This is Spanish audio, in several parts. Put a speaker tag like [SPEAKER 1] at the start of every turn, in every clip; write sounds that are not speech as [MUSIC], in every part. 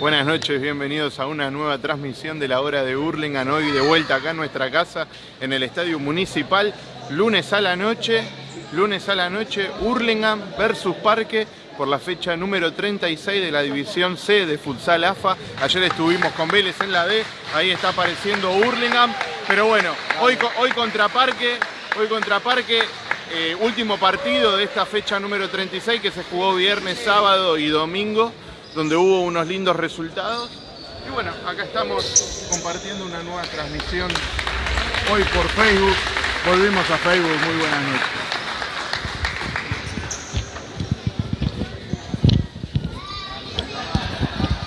[SPEAKER 1] Buenas noches, bienvenidos a una nueva transmisión de la hora de Hurlingham. Hoy de vuelta acá en nuestra casa, en el Estadio Municipal. Lunes a la noche, lunes a la noche, Hurlingham versus Parque por la fecha número 36 de la División C de Futsal AFA. Ayer estuvimos con Vélez en la D, ahí está apareciendo Hurlingham. Pero bueno, hoy, hoy contra Parque, hoy contra Parque, eh, último partido de esta fecha número 36 que se jugó viernes, sábado y domingo, donde hubo unos lindos resultados. Y bueno, acá estamos compartiendo una nueva transmisión hoy por Facebook. Volvimos a Facebook, muy buenas noches.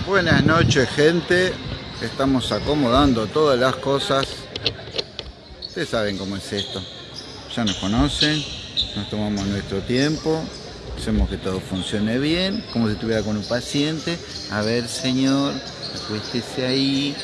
[SPEAKER 2] Buenas noches gente, estamos acomodando todas las cosas. Ustedes saben cómo es esto, ya nos conocen, nos tomamos nuestro tiempo, hacemos que todo funcione bien, como si estuviera con un paciente. A ver señor, acuéstese ahí,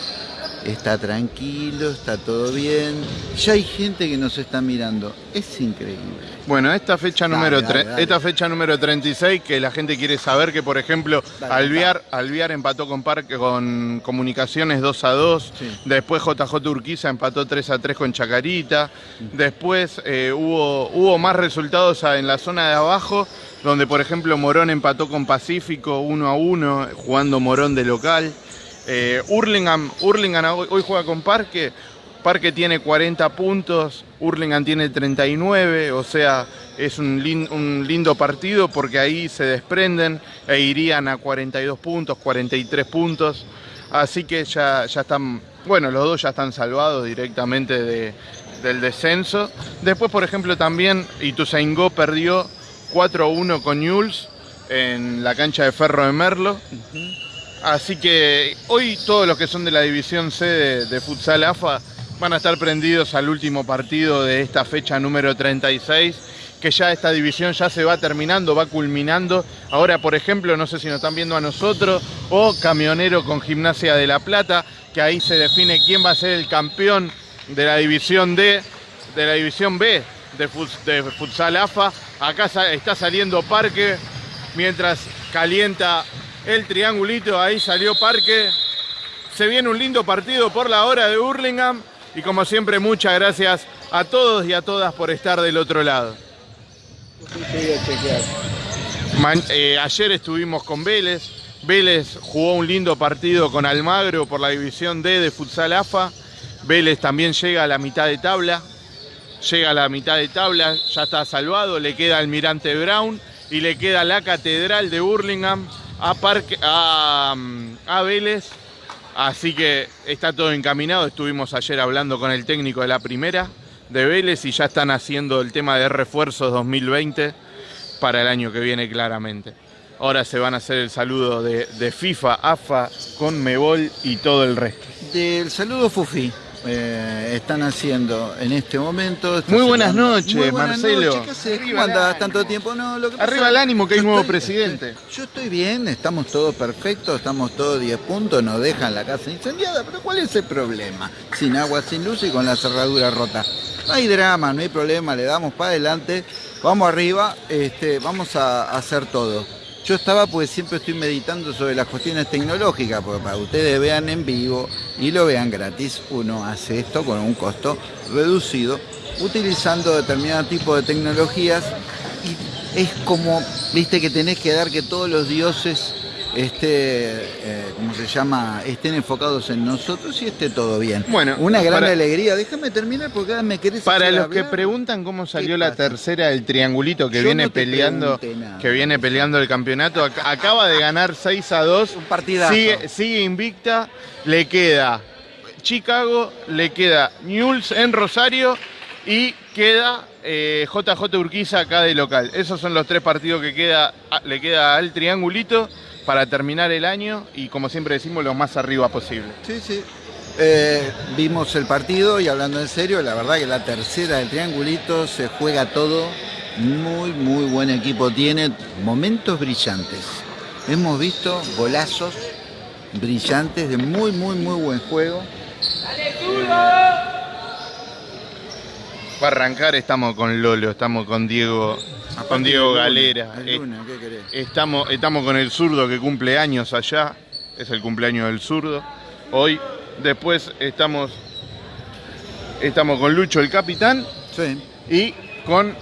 [SPEAKER 2] está tranquilo, está todo bien. Ya hay gente que nos está mirando, es increíble.
[SPEAKER 1] Bueno, esta fecha, número esta fecha número 36, que la gente quiere saber que, por ejemplo, Alviar Alviar empató con Parque con Comunicaciones 2 a 2, después JJ Urquiza empató 3 a 3 con Chacarita, después eh, hubo, hubo más resultados en la zona de abajo, donde, por ejemplo, Morón empató con Pacífico 1 a 1, jugando Morón de local. Eh, Hurlingham, hoy, juega con Parque, Parque tiene 40 puntos, Hurlingham tiene 39, o sea, es un, lindo partido porque ahí se desprenden e irían a 42 puntos, 43 puntos. Así que ya, ya están, bueno, los dos ya están salvados directamente del descenso. Después, por ejemplo, también Ituzaingó perdió 4-1 con Newell's en la cancha de Ferro de Merlo. Así que hoy todos los que son de la división C de, Futsal AFA van a estar prendidos al último partido de esta fecha número 36 que ya esta división ya se va terminando, va culminando. Ahora, por ejemplo, no sé si nos están viendo a nosotros, o Camionero con Gimnasia de La Plata, que ahí se define quién va a ser el campeón de la división D, de la división B de, Futsal AFA. Acá está saliendo Parque, mientras calienta el triangulito, ahí salió Parque. Se viene un lindo partido por la hora de Hurlingham y como siempre muchas gracias a todos y a todas por estar del otro lado. Eh, ayer estuvimos con Vélez, Vélez jugó un lindo partido con Almagro por la división D de Futsal AFA. Vélez también llega a la mitad de tabla, llega a la mitad de tabla, ya está salvado, le queda Almirante Brown y le queda la Catedral de Hurlingham a, Parque, a, a Vélez. Así que está todo encaminado. Estuvimos ayer hablando con el técnico de la primera de Vélez y ya están haciendo el tema de refuerzos 2020 para el año que viene claramente. Ahora se van a hacer el saludo de, de FIFA, AFA, con Mebol y todo el resto.
[SPEAKER 2] Del saludo Fufi. Eh, están haciendo en este momento.
[SPEAKER 1] Muy buenas noches, Marcelo.
[SPEAKER 2] ¿Cómo andás? ¿Tanto tiempo? No,
[SPEAKER 1] lo que Arriba el ánimo que hay nuevo presidente.
[SPEAKER 2] yo estoy bien, estamos todos perfectos, estamos todos 10 puntos, nos dejan la casa incendiada, pero ¿cuál es el problema? Sin agua, sin luz y con la cerradura rota. No hay drama, no hay problema, le damos para adelante, vamos arriba, este, vamos a hacer todo. Yo estaba pues siempre estoy meditando sobre las cuestiones tecnológicas, porque para que ustedes vean en vivo y lo vean gratis, uno hace esto con un costo reducido, utilizando determinado tipo de tecnologías. Y es como, viste que tenés que dar que todos los dioses este, eh, ¿cómo se llama? Estén enfocados en nosotros y esté todo bien. Bueno, una gran alegría. Déjame terminar porque ahora me querés
[SPEAKER 1] Para los que preguntan cómo salió la tercera del triangulito que viene peleando, que viene peleando el campeonato, acaba de ganar 6 a 2.
[SPEAKER 2] Un partidazo.
[SPEAKER 1] Sigue, invicta, le queda Chicago, le queda Newell's en Rosario y queda JJ eh, Urquiza acá de local. Esos son los tres partidos que queda, le queda al triangulito para terminar el año y como siempre decimos lo más arriba posible.
[SPEAKER 2] Sí, sí. Eh, vimos el partido y hablando en serio, la verdad que la tercera del triangulito se juega todo. Muy, muy buen equipo tiene, momentos brillantes. Hemos visto golazos brillantes de muy, muy, muy buen juego.
[SPEAKER 1] Para arrancar estamos con Lolo, estamos con Diego con Diego Galera.
[SPEAKER 2] Eh,
[SPEAKER 1] estamos, estamos con el zurdo que cumple años allá. es el cumpleaños del zurdo. Hoy, después estamos, estamos con Lucho, el capitán,
[SPEAKER 2] Sí.
[SPEAKER 1] y con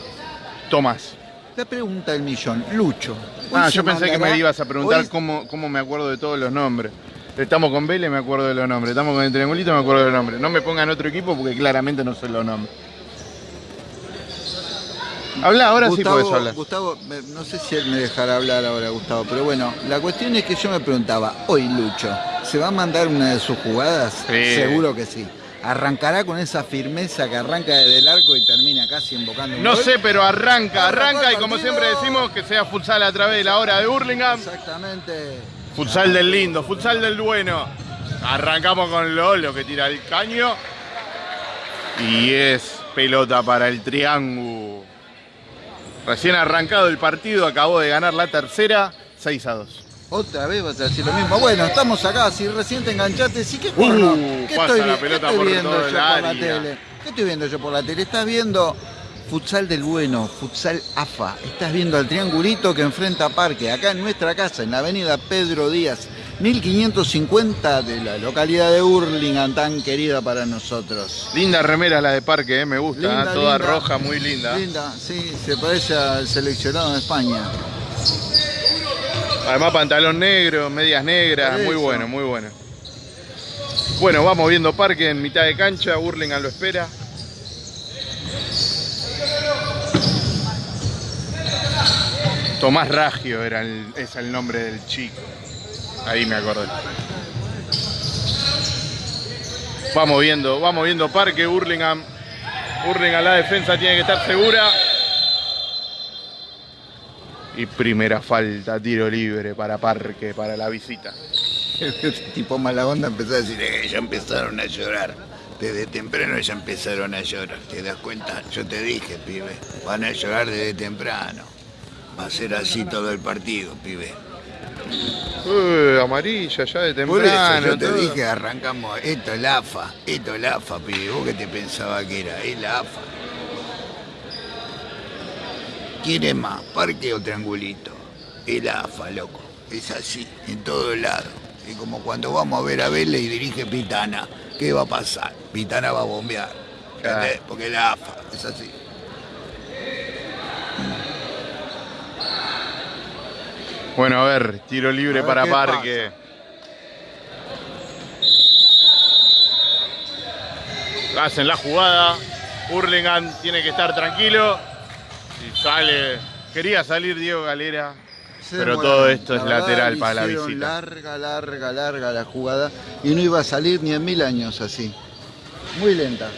[SPEAKER 1] Tomás.
[SPEAKER 2] La pregunta del millón, Lucho.
[SPEAKER 1] Ah, yo pensé que me ibas a preguntar
[SPEAKER 2] hoy-
[SPEAKER 1] cómo, cómo me acuerdo de todos los nombres. Estamos con Vélez, me acuerdo de los nombres. Estamos con el Triangulito, me acuerdo de los nombres. No me pongan otro equipo porque claramente no sé los nombres. Habla, ahora sí podés hablar.
[SPEAKER 2] Gustavo, no sé si él me dejará hablar ahora, Gustavo, pero bueno, la cuestión es que yo me preguntaba, hoy Lucho, ¿se va a mandar una de sus jugadas?
[SPEAKER 1] Sí.
[SPEAKER 2] Seguro que sí. Arrancará con esa firmeza que arranca desde el arco y termina casi invocando un
[SPEAKER 1] No
[SPEAKER 2] gol?
[SPEAKER 1] sé, pero arranca, arranca y como siempre decimos que sea futsal a través de la hora de Hurlingham.
[SPEAKER 2] Exactamente.
[SPEAKER 1] Futsal del lindo, futsal del bueno. Arrancamos con Lolo que tira el caño. Y es pelota para el triángulo. Recién arrancado el partido, acabó de ganar la tercera, 6 a 2.
[SPEAKER 2] Otra vez vas a decir lo mismo. Bueno, estamos acá, si recién te enganchaste, sí que.
[SPEAKER 1] Uh,
[SPEAKER 2] ¿Qué
[SPEAKER 1] pasa
[SPEAKER 2] estoy,
[SPEAKER 1] la
[SPEAKER 2] qué estoy
[SPEAKER 1] por
[SPEAKER 2] viendo
[SPEAKER 1] todo
[SPEAKER 2] yo por la tele? ¿Qué estoy viendo yo por la tele? Estás viendo futsal del bueno, futsal AFA. Estás viendo al triangulito que enfrenta a Parque, acá en nuestra casa, en la avenida Pedro Díaz, 1550 de la localidad de Hurlingham, tan querida para nosotros.
[SPEAKER 1] Linda remera la de parque, eh, me gusta,
[SPEAKER 2] Linda,
[SPEAKER 1] eh, toda
[SPEAKER 2] linda.
[SPEAKER 1] roja, muy linda.
[SPEAKER 2] Linda, sí, se parece al seleccionado de España.
[SPEAKER 1] Además pantalón negro, medias negras, muy bueno, muy bueno. Bueno, vamos viendo parque en mitad de cancha, Hurlingham lo espera. Tomás Raggio era el- es el nombre del chico. Ahí me acordé. Vamos viendo, vamos viendo parque, Hurlingham. Hurlingham la defensa tiene que estar segura. Y primera falta, tiro libre para Parque, para la visita.
[SPEAKER 2] Ese [LAUGHS] tipo mala onda empezó a decir, "Eh, ya empezaron a llorar. Desde temprano ya empezaron a llorar. ¿Te das cuenta? Yo te dije, pibe. Van a llorar desde temprano. Va a ser así todo el partido, pibe.
[SPEAKER 1] Uy, amarilla ya de
[SPEAKER 2] Por eso
[SPEAKER 1] temprano.
[SPEAKER 2] yo te
[SPEAKER 1] todo.
[SPEAKER 2] dije, arrancamos. Esto es la AFA. Esto es la AFA, pibe. ¿Vos qué te pensaba que era? Es la AFA. ¿Quién es más? ¿Parque o triangulito? Es la AFA, loco. Es así, en todos lados. Es como cuando vamos a ver a Vélez y dirige Pitana. ¿Qué va a pasar? Pitana va a bombear. ¿Entendés?
[SPEAKER 1] Claro.
[SPEAKER 2] Porque es la AFA, es así.
[SPEAKER 1] Bueno, a ver, tiro libre
[SPEAKER 2] ver
[SPEAKER 1] para Parque. Hacen la jugada. Hurlingham tiene que estar tranquilo. Y sale. Quería salir Diego Galera.
[SPEAKER 2] Se
[SPEAKER 1] Pero
[SPEAKER 2] demoraron.
[SPEAKER 1] todo esto es
[SPEAKER 2] La
[SPEAKER 1] lateral para la visita.
[SPEAKER 2] Larga, larga, larga la jugada. Y no iba a salir ni en mil años así. Muy lenta.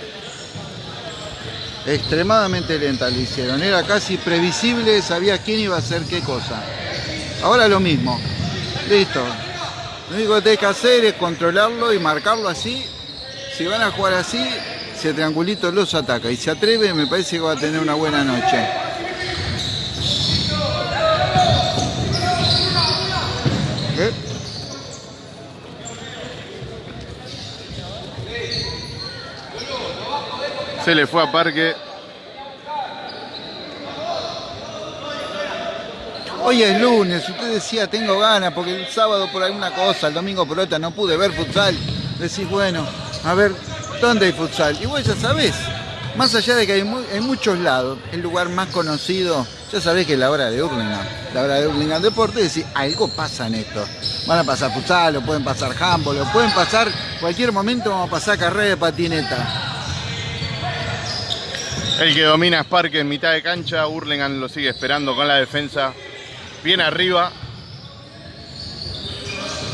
[SPEAKER 2] Extremadamente lenta lo hicieron. Era casi previsible, sabía quién iba a hacer qué cosa. Ahora lo mismo. Listo. Lo único que tenés que hacer es controlarlo y marcarlo así. Si van a jugar así, si el triangulito los ataca y se atreve, me parece que va a tener una buena noche. ¿Eh?
[SPEAKER 1] Se le fue a Parque.
[SPEAKER 2] Hoy es lunes, usted decía tengo ganas porque el sábado por alguna cosa, el domingo por otra no pude ver futsal. Decís, bueno, a ver, ¿dónde hay futsal? Y vos ya sabés, más allá de que hay en muchos lados, el lugar más conocido, ya sabés que es la hora de Hurlingham. La hora de Hurlingham Deporte, decís, algo pasa en esto. Van a pasar futsal, o pueden pasar handball, o pueden pasar, cualquier momento vamos a pasar carrera de patineta.
[SPEAKER 1] El que domina es Parque en mitad de cancha. Hurlingham lo sigue esperando con la defensa. Bien arriba.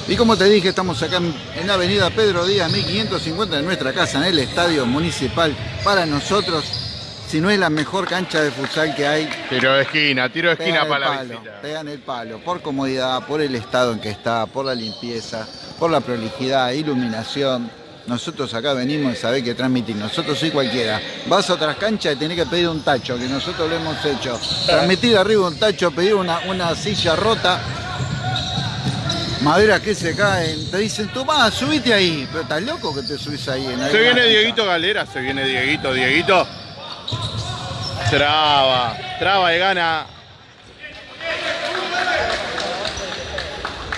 [SPEAKER 2] Y como te dije, estamos acá en, en Avenida Pedro Díaz, 1550 de nuestra casa, en el Estadio Municipal. Para nosotros, si no es la mejor cancha de futsal que hay,
[SPEAKER 1] Tiro de esquina, tiro de esquina para la
[SPEAKER 2] palo,
[SPEAKER 1] visita.
[SPEAKER 2] pegan el palo, por comodidad, por el estado en que está, por la limpieza, por la prolijidad, iluminación. Nosotros acá venimos y sabés que transmitir, nosotros soy cualquiera. Vas a otras canchas y tenés que pedir un tacho, que nosotros lo hemos hecho. Transmitir arriba un tacho, pedir una, una silla rota, maderas que se caen, te dicen, tomá, subite ahí. Pero estás loco que te subís ahí. En
[SPEAKER 1] Se viene? Dieguito Galera, se viene Dieguito, Dieguito. Traba, traba y gana.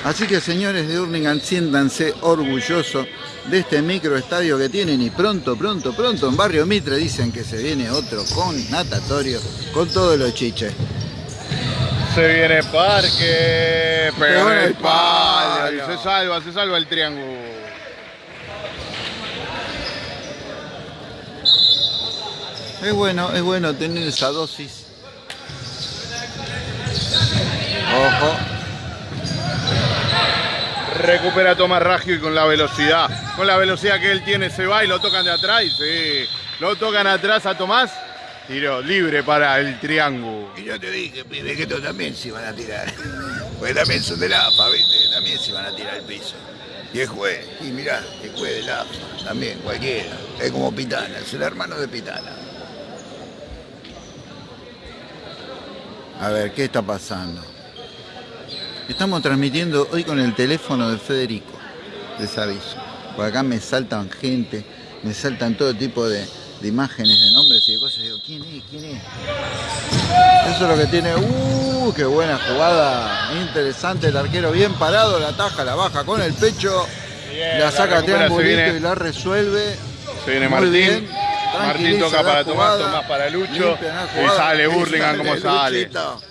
[SPEAKER 2] Así que señores de Hurlingham, siéntanse orgullosos de este microestadio que tienen y pronto, pronto, pronto en Barrio Mitre dicen que se viene otro con natatorio, con todos los chiches.
[SPEAKER 1] Se viene Parque, pegó en el palo, se salva, se salva el triángulo.
[SPEAKER 2] Es bueno, es bueno tener esa dosis. Ojo.
[SPEAKER 1] Recupera Tomás Raggio y con la velocidad, con la velocidad que él tiene se va y lo tocan de atrás sí, lo tocan atrás a Tomás. Tiro libre para el triángulo.
[SPEAKER 3] Y yo te dije, pibe, que estos también se iban a tirar. [LAUGHS] Pues también son de la ¿viste? También se iban a tirar al piso. Y el juez, y mirá, el juez de la también cualquiera. Es como Pitana, es el hermano de Pitana.
[SPEAKER 2] A ver, ¿qué está pasando? Estamos transmitiendo hoy con el teléfono de Federico, les aviso. Por acá me saltan gente, me saltan todo tipo de, de imágenes, de nombres y de cosas. Digo, ¿quién es? ¿Quién es? Eso es lo que tiene. ¡Uh! ¡Qué buena jugada! Interesante el arquero, bien parado, la taja, la baja con el pecho,
[SPEAKER 1] Bien,
[SPEAKER 2] la saca triangulito y la resuelve.
[SPEAKER 1] Se viene
[SPEAKER 2] Muy
[SPEAKER 1] Martín.
[SPEAKER 2] bien.
[SPEAKER 1] Martín toca para Tomás. Tomás para Lucho.
[SPEAKER 2] Limpia
[SPEAKER 1] Y sale Burlingame como sale.
[SPEAKER 2] Luchito.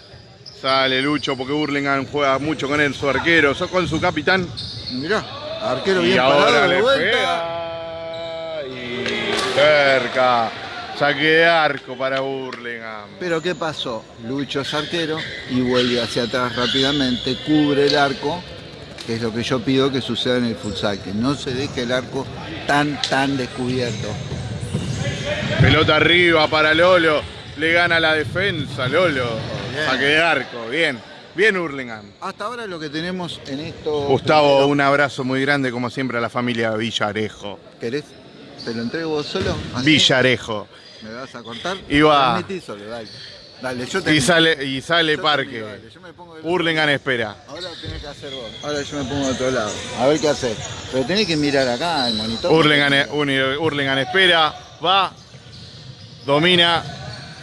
[SPEAKER 1] Sale Lucho porque Burlingame juega mucho con él, su arquero, con su capitán.
[SPEAKER 2] Mirá, arquero
[SPEAKER 1] Y
[SPEAKER 2] bien
[SPEAKER 1] ahora
[SPEAKER 2] parado
[SPEAKER 1] le pega. Y cerca. Saque de arco para Burlingame.
[SPEAKER 2] Pero ¿qué pasó? Lucho es arquero y vuelve hacia atrás rápidamente, cubre el arco, que es lo que yo pido que suceda en el futsal, que no se deje el arco tan, tan descubierto.
[SPEAKER 1] Pelota arriba para Lolo. Le gana la defensa, Lolo.
[SPEAKER 2] Bien.
[SPEAKER 1] Saque de arco. Bien. Bien Hurlingham.
[SPEAKER 2] Hasta ahora lo que tenemos en esto...
[SPEAKER 1] Gustavo, un abrazo muy grande como siempre a la familia Villarejo.
[SPEAKER 2] ¿Querés? ¿Te lo entrego vos solo? ¿Así?
[SPEAKER 1] Villarejo.
[SPEAKER 2] ¿Me vas a cortar?
[SPEAKER 1] Y va.
[SPEAKER 2] Transmití solo, dale. Dale, yo te...
[SPEAKER 1] Y sale, y sale
[SPEAKER 2] yo
[SPEAKER 1] Parque.
[SPEAKER 2] dale, yo me pongo
[SPEAKER 1] Hurlingham espera.
[SPEAKER 2] Ahora tenés que hacer vos. Ahora yo me pongo de otro lado. A ver qué haces. Pero tenés que mirar acá el monitor.
[SPEAKER 1] Hurlingham, Uni- Hurlingham espera. Va. Domina.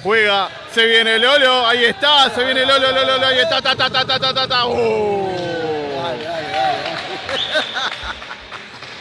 [SPEAKER 1] Juega. Se viene Lolo. Ahí está. Se viene Lolo. Lolo. Lolo, Ahí está. Ta, ta, ta, ta, ta, ta, ta. ¡Uh!
[SPEAKER 2] Dale, dale, dale.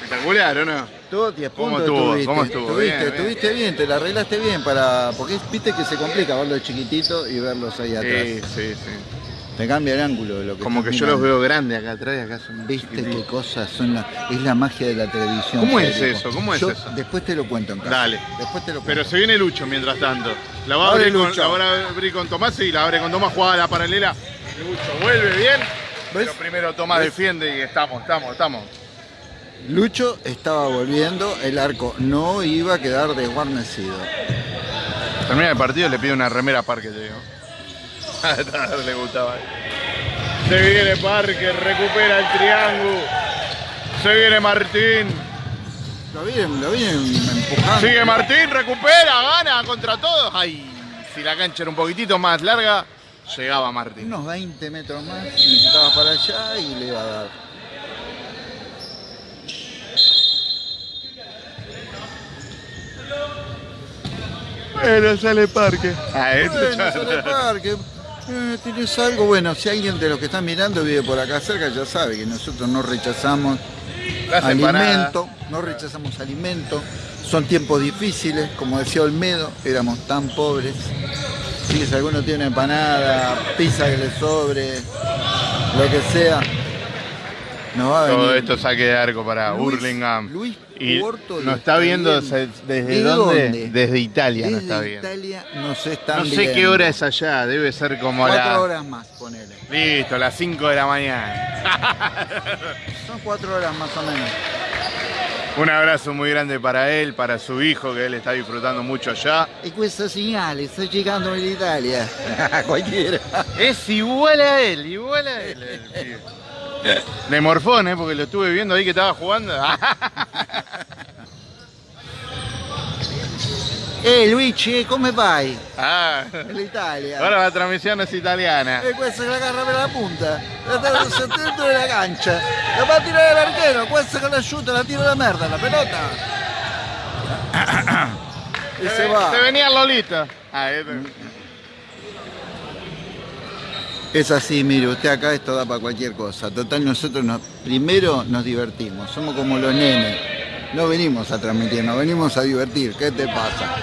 [SPEAKER 1] Espectacular, ¿o no?
[SPEAKER 2] Tú 10
[SPEAKER 1] ¿Cómo
[SPEAKER 2] puntos
[SPEAKER 1] estuvo?
[SPEAKER 2] tuviste.
[SPEAKER 1] ¿Cómo estuvo?
[SPEAKER 2] Tuviste,
[SPEAKER 1] Bien, bien.
[SPEAKER 2] tuviste bien, te la arreglaste bien para. Porque viste que se complica verlos chiquititos y verlos ahí atrás.
[SPEAKER 1] Sí, sí, sí.
[SPEAKER 2] Te cambia el ángulo de lo que
[SPEAKER 1] Como que yo los veo grandes acá atrás y acá son
[SPEAKER 2] Viste qué cosas son la, es la magia de la televisión.
[SPEAKER 1] ¿Cómo es eso? ¿Cómo es
[SPEAKER 2] Yo
[SPEAKER 1] eso?
[SPEAKER 2] Después te lo cuento en casa.
[SPEAKER 1] Dale.
[SPEAKER 2] Después te lo cuento.
[SPEAKER 1] Pero se viene Lucho mientras tanto. La va a abrir, con,
[SPEAKER 2] Lucho.
[SPEAKER 1] la va a abrir con Tomás y la abre con Tomás, jugada la paralela. Lucho vuelve bien. Pero primero Tomás
[SPEAKER 2] ¿Ves?
[SPEAKER 1] defiende y estamos, estamos, estamos.
[SPEAKER 2] Lucho estaba volviendo, el arco no iba a quedar desguarnecido.
[SPEAKER 1] Termina el partido le pide una remera a Parque, te digo. [LAUGHS] le gustaba. Se viene Parque, recupera el triángulo. Se viene Martín.
[SPEAKER 2] Lo vienen, lo vienen empujando.
[SPEAKER 1] Sigue Martín, recupera, gana contra todos. Ay, si la cancha era un poquitito más larga, llegaba Martín.
[SPEAKER 2] Unos 20 metros más, necesitaba para allá y le iba a dar.
[SPEAKER 1] Pero sale Parque. Ah, esto
[SPEAKER 2] Bueno, sale parque. Eh, ¿Tienes algo? Bueno, si alguien de los que están mirando vive por acá cerca, ya sabe que nosotros no rechazamos
[SPEAKER 1] Las empanadas.
[SPEAKER 2] alimento, no rechazamos alimento. Son tiempos difíciles, como decía Olmedo, éramos tan pobres. Si alguno tiene empanada, pizza que le sobre, lo que sea, nos va a venir.
[SPEAKER 1] Todo esto saque de arco para
[SPEAKER 2] Luis-
[SPEAKER 1] Hurlingham.
[SPEAKER 2] Luis
[SPEAKER 1] Y
[SPEAKER 2] Puerto
[SPEAKER 1] nos está viendo desde, desde
[SPEAKER 2] ¿De
[SPEAKER 1] dónde?
[SPEAKER 2] dónde?
[SPEAKER 1] Desde Italia nos
[SPEAKER 2] Desde
[SPEAKER 1] está viendo.
[SPEAKER 2] Italia nos
[SPEAKER 1] No sé
[SPEAKER 2] viendo.
[SPEAKER 1] qué hora es allá, debe ser como
[SPEAKER 2] Cuatro
[SPEAKER 1] la.
[SPEAKER 2] horas más, ponele.
[SPEAKER 1] Listo, las 5 de la mañana. [LAUGHS]
[SPEAKER 2] Son cuatro horas más o menos.
[SPEAKER 1] Un abrazo muy grande para él, para su hijo, que él está disfrutando mucho allá.
[SPEAKER 2] E questa segnale sta llegando in Italia. [LAUGHS] Cualquiera.
[SPEAKER 1] Es igual a él, igual a él. el. De morfón, ¿eh? porque lo estuve viendo ahí que estaba jugando. [LAUGHS]
[SPEAKER 2] Eh Luigi, come vai?
[SPEAKER 1] Ah,
[SPEAKER 2] L'Italia.
[SPEAKER 1] ahora la transmisión es italiana.
[SPEAKER 2] E questa che la agarra per la punta. La centro della cancia. La va a tirare l'archero. Questa che la sciuta la tira la merda, la pelota. y [COUGHS] se va.
[SPEAKER 1] Se venía Lolita. Ah, este.
[SPEAKER 2] Es así, mire, usted acá esto da para cualquier cosa. Total, nosotros nos, primero nos divertimos, somos como los nenes. No venimos a transmitir, nos venimos a divertir. ¿Qué te pasa?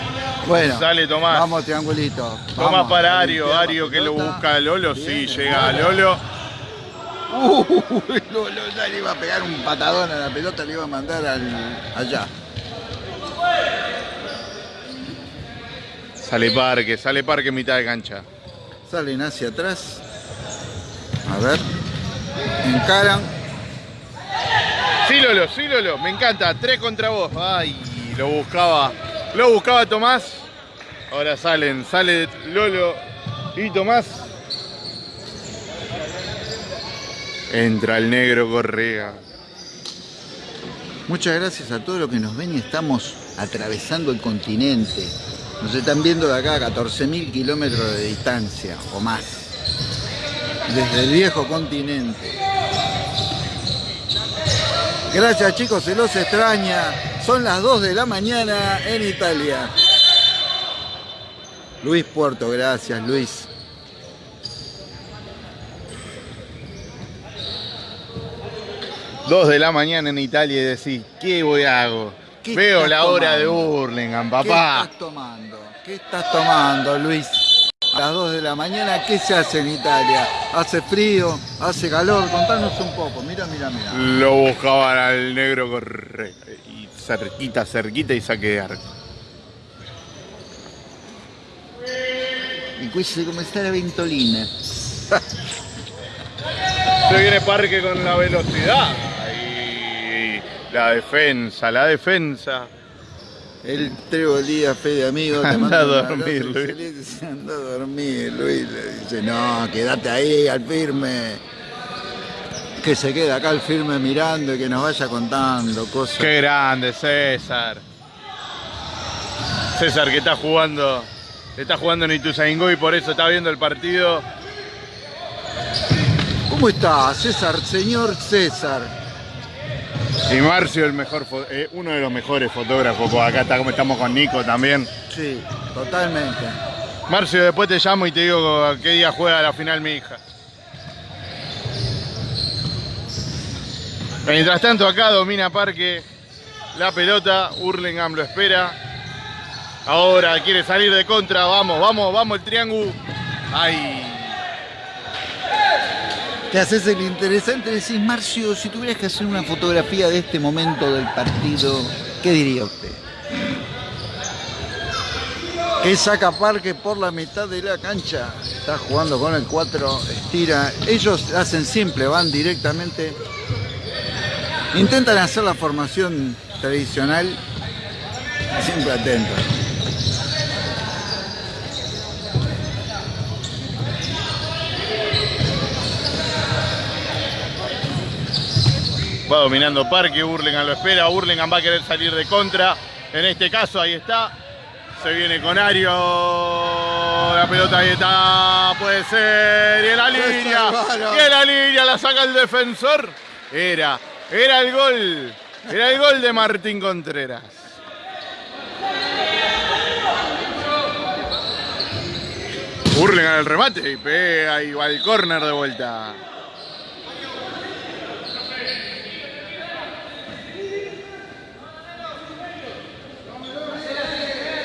[SPEAKER 2] Bueno,
[SPEAKER 1] Sale Tomás.
[SPEAKER 2] vamos, triangulito.
[SPEAKER 1] Tomás
[SPEAKER 2] Vamos,
[SPEAKER 1] para
[SPEAKER 2] a
[SPEAKER 1] Ario, Ario que lo busca a Lolo, sí, llega a
[SPEAKER 2] Lolo. Uy, [LAUGHS] Lolo ya le iba a pegar un patadón a la pelota, le iba a mandar al, allá.
[SPEAKER 1] Sale Parque, sale Parque en mitad de cancha.
[SPEAKER 2] Salen hacia atrás. A ver. Encaran.
[SPEAKER 1] Sí, Lolo, sí, Lolo, me encanta, tres contra vos. Ay, lo buscaba, lo buscaba Tomás. Ahora salen, sale Lolo y Tomás. Entra el negro Correa.
[SPEAKER 2] Muchas gracias a todos los que nos ven y estamos atravesando el continente. Nos están viendo de acá a 14.000 kilómetros de distancia o más. Desde el viejo continente. Gracias chicos, se los extraña. Son las 2 de la mañana en Italia. Luis Puerto, gracias Luis.
[SPEAKER 1] Dos de la mañana en Italia y decís, ¿qué voy a hago?
[SPEAKER 2] ¿Qué
[SPEAKER 1] Veo la hora de? Burlingame,
[SPEAKER 2] ¿Qué
[SPEAKER 1] papá.
[SPEAKER 2] estás tomando? ¿Qué estás tomando, Luis? A las 2 de la mañana, ¿qué se hace en Italia? ¿Hace frío? ¿Hace calor? Contanos un poco. Mira, mira, mira.
[SPEAKER 1] Lo buscaban al negro Correa. Y cerquita, cerquita y saque de arco.
[SPEAKER 2] Y cuesta come sta la ventolina. [LAUGHS]
[SPEAKER 1] Se viene Parque con la velocidad. Y la defensa, la defensa.
[SPEAKER 2] El Trego Díaz, fe de amigo, te
[SPEAKER 1] Anda a dormir, Luis. [LAUGHS]
[SPEAKER 2] Anda a dormir, Luis. Le dice, no, quédate ahí al firme. Que se quede acá al firme mirando y que nos vaya contando cosas.
[SPEAKER 1] Qué grande, César. César que está jugando, está jugando en Ituzaingó y por eso está viendo el partido.
[SPEAKER 2] ¿Cómo está, César? Señor César.
[SPEAKER 1] Y Marcio, el mejor, eh, uno de los mejores fotógrafos. Pues acá está como estamos con Nico también.
[SPEAKER 2] Sí, totalmente.
[SPEAKER 1] Marcio, después te llamo y te digo a qué día juega la final mi hija. Mientras tanto acá domina Parque la pelota, Hurlingham lo espera. Ahora quiere salir de contra, vamos, vamos, vamos el triángulo. Ay,
[SPEAKER 2] Te haces el interesante, decís, Marcio, si tuvieras que hacer una fotografía de este momento del partido, ¿qué diría usted? Que saca Parque por la mitad de la cancha, está jugando con el 4, estira. Ellos hacen simple, van directamente. Intentan hacer la formación tradicional, siempre atentos.
[SPEAKER 1] Va dominando Parque, Hurlingham lo espera, Hurlingham va a querer salir de contra. En este caso ahí está. Se viene con Ario. La pelota ahí está. Puede ser. Y en la línea. Y en la línea la saca el defensor. Era. Era el gol. Era el gol de Martín Contreras. Hurlingham el remate y pega y va al córner de vuelta.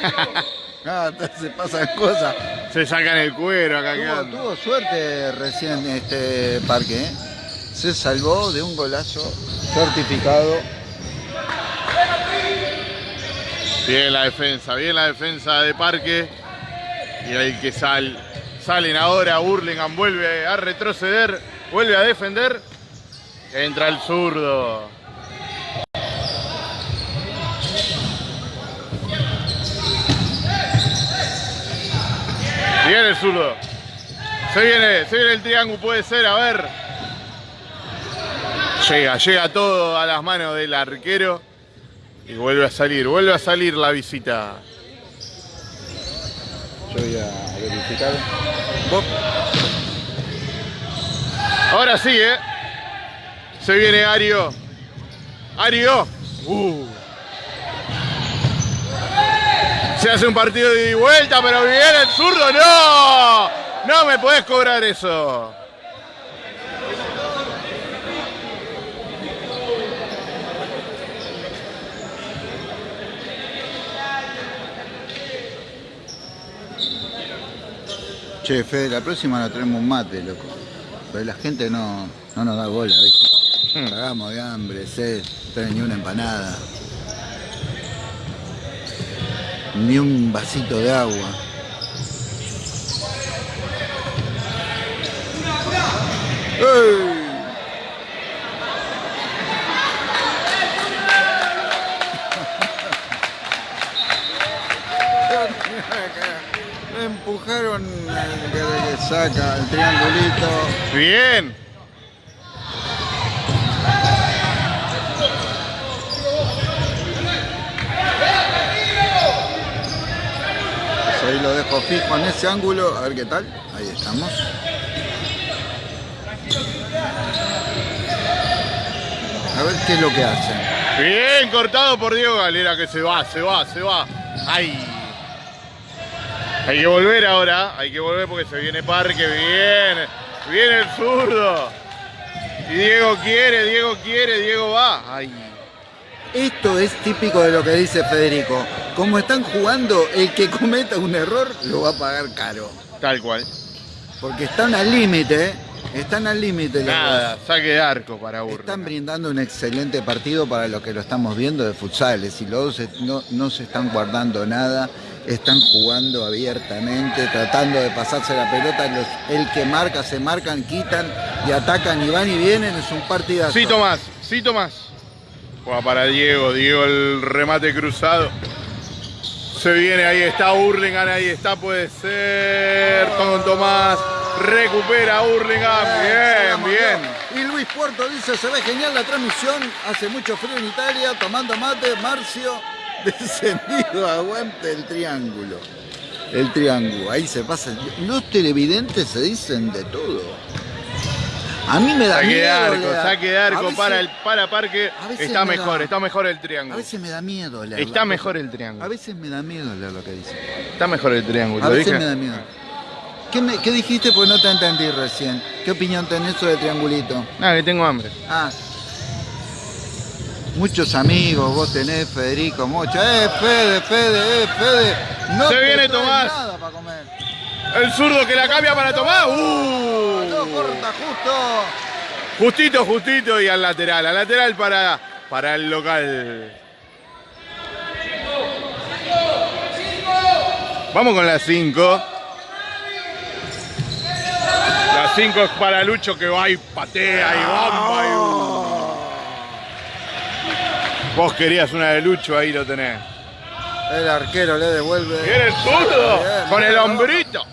[SPEAKER 1] [LAUGHS]
[SPEAKER 2] Ah, se pasan cosas.
[SPEAKER 1] Se sacan el cuero acá.
[SPEAKER 2] Tuvo, tuvo suerte recién este parque, ¿eh? Se salvó de un golazo certificado.
[SPEAKER 1] Bien la defensa, bien la defensa de Parque. Y ahí que sal, salen ahora, Hurlingham vuelve a retroceder, vuelve a defender. Entra el zurdo. Viene el zurdo. Se viene, se viene el triángulo, puede ser, a ver. Llega, llega todo a las manos del arquero. Y vuelve a salir, vuelve a salir la visita.
[SPEAKER 2] Yo voy a verificar.
[SPEAKER 1] Ahora sí, ¿eh? Se viene Ario. Ario. Uh. Se hace un partido de vuelta, pero viene el zurdo. ¡No! No me podés cobrar eso.
[SPEAKER 2] Che, Fede, la próxima nos traemos un mate, loco. Pero la gente no, no nos da bola, ¿viste?
[SPEAKER 1] Hmm.
[SPEAKER 2] Cagamos de hambre, sed, no ni una empanada. Ni un vasito de agua. [LAUGHS] Empujaron el que le saca el triangulito.
[SPEAKER 1] Bien.
[SPEAKER 2] Lo dejo fijo en ese ángulo, a ver qué tal. Ahí estamos. A ver qué es lo que hacen.
[SPEAKER 1] Bien cortado por Diego Galera que se va, se va, se va. Ay. Hay que volver ahora, hay que volver porque se viene Parque, bien. Viene el zurdo. Y Diego quiere, Diego quiere, Diego va. Ay.
[SPEAKER 2] Esto es típico de lo que dice Federico. Como están jugando, el que cometa un error lo va a pagar caro.
[SPEAKER 1] Tal cual.
[SPEAKER 2] Porque están al límite, ¿eh? Están al límite.
[SPEAKER 1] Nada, saque de arco para
[SPEAKER 2] Están
[SPEAKER 1] Urlingan.
[SPEAKER 2] brindando un excelente partido para los que lo estamos viendo de futsales y los dos no, no se están guardando nada, están jugando abiertamente, tratando de pasarse la pelota. Los- el que marca, se marcan, quitan y atacan y van y vienen, es un partidazo.
[SPEAKER 1] Sí, Tomás, sí, Tomás. Juega para Diego, Diego el remate cruzado. Se viene, ahí está Urlingan, ahí está, puede ser. Con Tomás, recupera Urlingan. Bien,
[SPEAKER 2] Vamos,
[SPEAKER 1] bien.
[SPEAKER 2] Dios. Y Luis Puerto dice, se ve genial la transmisión, hace mucho frío en Italia, tomando mate, Marcio, [LAUGHS] descendido, aguante el triángulo. El triángulo, ahí se pasa. Los televidentes se dicen de todo. A mí me da
[SPEAKER 1] Saque de
[SPEAKER 2] miedo.
[SPEAKER 1] arco,
[SPEAKER 2] Lea.
[SPEAKER 1] saque de
[SPEAKER 2] A
[SPEAKER 1] arco
[SPEAKER 2] veces-
[SPEAKER 1] para el para Parque.
[SPEAKER 2] a
[SPEAKER 1] Está
[SPEAKER 2] me
[SPEAKER 1] mejor,
[SPEAKER 2] da-
[SPEAKER 1] está mejor el
[SPEAKER 2] A
[SPEAKER 1] triángulo.
[SPEAKER 2] veces me da miedo leer
[SPEAKER 1] Está mejor el triángulo.
[SPEAKER 2] A veces me da miedo leer lo que dice.
[SPEAKER 1] Está mejor el triángulo.
[SPEAKER 2] A
[SPEAKER 1] ¿lo
[SPEAKER 2] veces
[SPEAKER 1] dije?
[SPEAKER 2] me da miedo. ¿Qué, me- qué dijiste? Pues no te entendí recién. ¿Qué opinión tenés sobre triangulito?
[SPEAKER 1] Nada, que tengo hambre.
[SPEAKER 2] Ah. Muchos amigos vos tenés, Federico, muchos. ¡Eh, Fede, Fede, eh, Fede! No
[SPEAKER 1] Se
[SPEAKER 2] te
[SPEAKER 1] viene Tomás.
[SPEAKER 2] nada para comer.
[SPEAKER 1] El zurdo que la cambia para Tomás.
[SPEAKER 2] No,
[SPEAKER 1] ¡Uh!
[SPEAKER 2] corta justo.
[SPEAKER 1] Justito, justito y al lateral. Al lateral para, para el local. Vamos con la 5. La 5 es para Lucho que va y patea y bomba. y- Vos querías una de Lucho, ahí lo tenés.
[SPEAKER 2] El arquero le devuelve.
[SPEAKER 1] Viene el zurdo con el hombrito.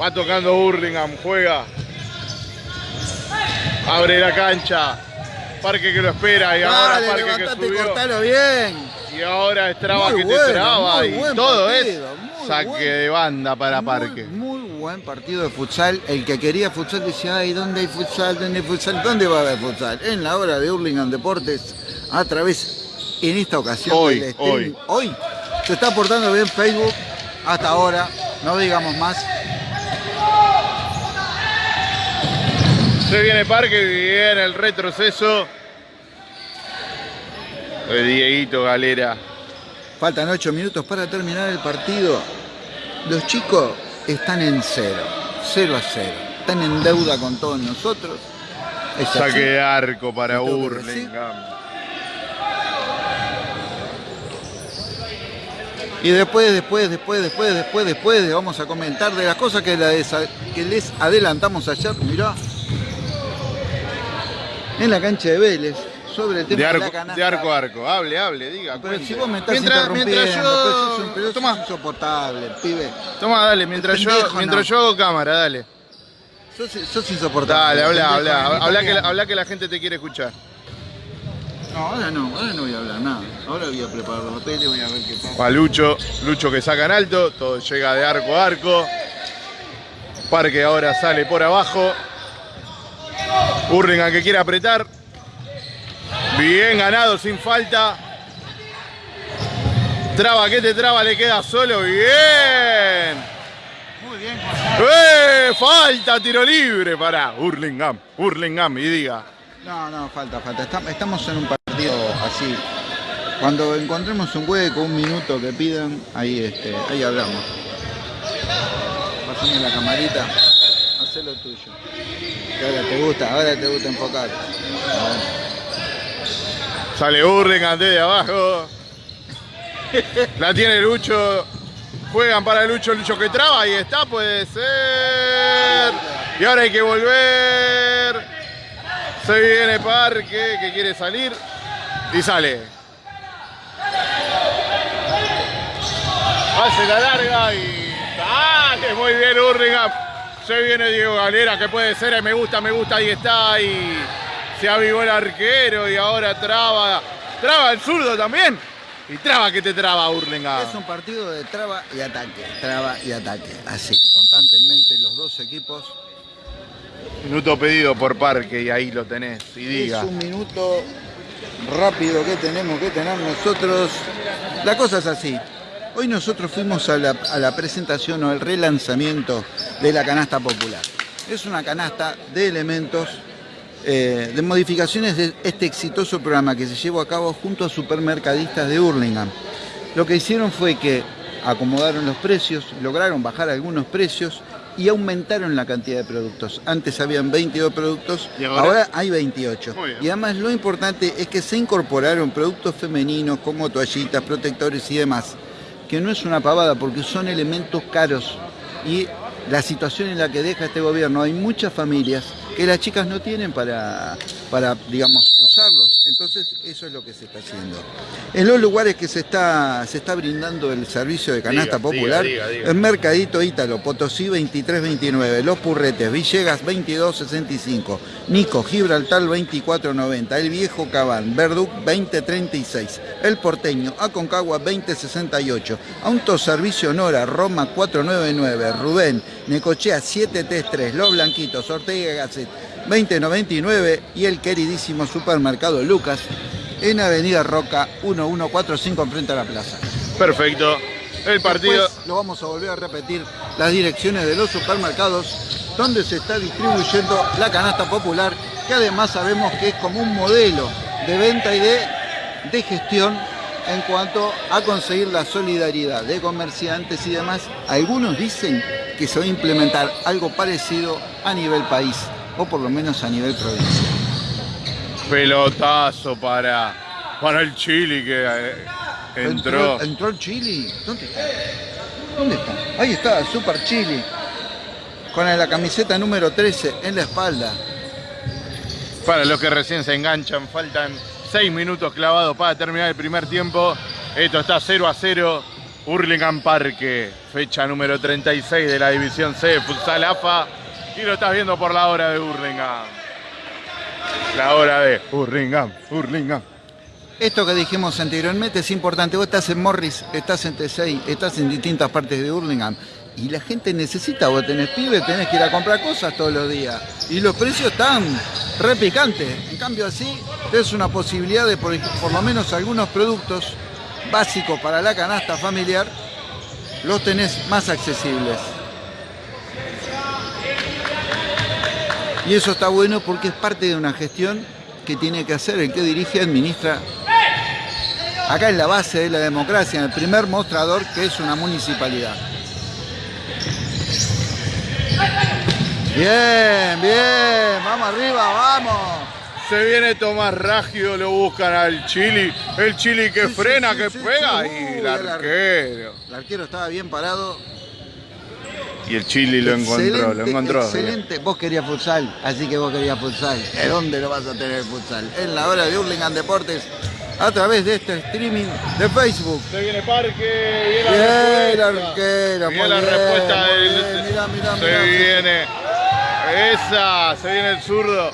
[SPEAKER 1] Va tocando Burlingame, juega. Abre la cancha. Parque que lo espera y ahora
[SPEAKER 2] Dale,
[SPEAKER 1] Parque que
[SPEAKER 2] levantate
[SPEAKER 1] subió.
[SPEAKER 2] cortalo bien.
[SPEAKER 1] Y ahora es traba
[SPEAKER 2] Muy
[SPEAKER 1] que te
[SPEAKER 2] bueno,
[SPEAKER 1] traba
[SPEAKER 2] muy
[SPEAKER 1] y todo
[SPEAKER 2] partido,
[SPEAKER 1] es saque
[SPEAKER 2] buen-
[SPEAKER 1] de banda para
[SPEAKER 2] Muy,
[SPEAKER 1] Parque.
[SPEAKER 2] Muy buen partido de futsal. El que quería futsal decía, ay, ¿dónde hay futsal? ¿Dónde hay futsal? ¿Dónde va a haber futsal? En la hora de Hurlingham Deportes, a través, en esta ocasión
[SPEAKER 1] Hoy,
[SPEAKER 2] del
[SPEAKER 1] hoy.
[SPEAKER 2] Hoy se está portando bien Facebook hasta ahora. No digamos más.
[SPEAKER 1] Se viene Parque, viene el retroceso. El Dieguito Galera.
[SPEAKER 2] Faltan ocho minutos para terminar el partido. Los chicos están en cero. Cero a cero. Están en deuda con todos nosotros. Es.
[SPEAKER 1] Saque de arco para. Burlingame.
[SPEAKER 2] Y después, después, después, después, después, después, de- vamos a comentar de las cosas que les adelantamos ayer, mirá. En la cancha de Vélez, sobre el tema
[SPEAKER 1] De
[SPEAKER 2] de,
[SPEAKER 1] arco,
[SPEAKER 2] la canasta.
[SPEAKER 1] de arco a arco. Hable, hable, diga.
[SPEAKER 2] Pero
[SPEAKER 1] cuente.
[SPEAKER 2] si vos me estás
[SPEAKER 1] mientras, mientras
[SPEAKER 2] pues
[SPEAKER 1] yo.
[SPEAKER 2] un- sos
[SPEAKER 1] Toma,
[SPEAKER 2] insoportable, pibe.
[SPEAKER 1] toma, dale, mientras yo,
[SPEAKER 2] pendejo,
[SPEAKER 1] mientras
[SPEAKER 2] no.
[SPEAKER 1] yo hago cámara, dale.
[SPEAKER 2] Sos, sos insoportable.
[SPEAKER 1] Dale, habla, habla, habla que,
[SPEAKER 2] también.
[SPEAKER 1] habla que la gente te quiere escuchar.
[SPEAKER 2] No, ahora no, ahora no voy a hablar nada. Ahora voy a preparar los hoteles, voy a ver qué pasa.
[SPEAKER 1] Pa' Lucho, Lucho que saca en alto, todo llega de arco a arco. Parque ahora sale por abajo. Urringan que quiere apretar. Bien ganado, sin falta. Traba que te traba, le queda solo. Bien.
[SPEAKER 2] Muy bien.
[SPEAKER 1] ¡Eh! Falta tiro libre para Hurlingham. Hurlingham y diga.
[SPEAKER 2] No, no, falta, falta. Estamos en un partido así. Cuando encontremos un hueco, un minuto que pidan, ahí, este, ahí hablamos. Pasame la camarita, haz lo tuyo. Ahora te gusta, ahora te gusta enfocar.
[SPEAKER 1] Sale Hurlingham desde abajo. La tiene Lucho. Juegan para Lucho, Lucho que traba. Ahí está, puede ser. Y ahora hay que volver. Se viene Parque que quiere salir. Y sale. Hace la larga y sale muy bien Hurlingham. Se viene Diego Galera, que puede ser, me gusta, me gusta, ahí está. Y se avivó el arquero y ahora traba. Traba el zurdo también. Y traba que te traba Hurlingham.
[SPEAKER 2] Es un partido de traba y ataque, traba y ataque. Así, constantemente los dos equipos.
[SPEAKER 1] Minuto pedido por Parque y ahí lo tenés. Y diga.
[SPEAKER 2] Es un minuto rápido que tenemos que tener nosotros. La cosa es así. Hoy nosotros fuimos a la, presentación o al relanzamiento de la canasta popular. Es una canasta de elementos, eh, de modificaciones de este exitoso programa que se llevó a cabo junto a supermercadistas de Hurlingham. Lo que hicieron fue que acomodaron los precios, lograron bajar algunos precios y aumentaron la cantidad de productos. Antes habían 22 productos, ahora? hay 28. Y además lo importante es que se incorporaron productos femeninos como toallitas, protectores y demás que no es una pavada porque son elementos caros. Y la situación en la que deja este gobierno, hay muchas familias que las chicas no tienen para, para digamos, usarlos. Entonces, eso es lo que se está haciendo. En los lugares que se está, se está brindando el servicio de canasta popular, el Mercadito Ítalo, Potosí 2329, Los Purretes, Villegas 2265, Nico, Gibraltar 2490, El Viejo Cabán, Verduc 2036, El Porteño, Aconcagua 2068, Autoservicio Nora, Roma 499, Rubén, Necochea 733, Los Blanquitos, Ortega Gasset 2099 y el queridísimo supermercado Lucas en Avenida Roca 1145 enfrente a la plaza.
[SPEAKER 1] Perfecto. El partido...
[SPEAKER 2] lo vamos a volver a repetir, las direcciones de los supermercados donde se está distribuyendo la canasta popular, que además sabemos que es como un modelo de venta y de, de gestión en cuanto a conseguir la solidaridad de comerciantes y demás. Algunos dicen que se va a implementar algo parecido a nivel país, o por lo menos a nivel provincia.
[SPEAKER 1] Pelotazo para, para el Chili que eh, entró.
[SPEAKER 2] entró. el Chili? ¿Dónde está? ¿Dónde está? Ahí está, Super Chili. Con la camiseta número 13 en la espalda.
[SPEAKER 1] Para los que recién se enganchan, faltan 6 minutos clavados para terminar el primer tiempo. Esto está 0 a 0. Hurlingham Parque, fecha número 36 de la División C de Futsal AFA. Y lo estás viendo por la hora de Hurlingham. La hora de Hurlingham, Hurlingham.
[SPEAKER 2] Esto que dijimos anteriormente es importante. Vos estás en Morris, estás en T6, estás en distintas partes de Hurlingham. Y la gente necesita, vos tenés pibe, tenés que ir a comprar cosas todos los días. Y los precios están repicantes. En cambio así, es una posibilidad de por, por lo menos algunos productos básicos para la canasta familiar, los tenés más accesibles. Y eso está bueno porque es parte de una gestión que tiene que hacer el que dirige y administra. Acá es la base de la democracia, en el primer mostrador que es una municipalidad. Bien, bien, vamos arriba, vamos.
[SPEAKER 1] Se viene Tomás Raggio, lo buscan al Chili. El Chili que frena, que pega y el arquero.
[SPEAKER 2] El arquero estaba bien parado.
[SPEAKER 1] Y el Chili lo encontró, lo encontró.
[SPEAKER 2] Excelente. Vos querías futsal, así que vos querías futsal. ¿De dónde lo vas a tener futsal? En la hora de Hurlingham Deportes a través de este streaming de Facebook.
[SPEAKER 1] Se viene Parque, viene la respuesta.
[SPEAKER 2] Viene
[SPEAKER 1] la respuesta del... Mira, mira, Se viene esa, se viene el zurdo.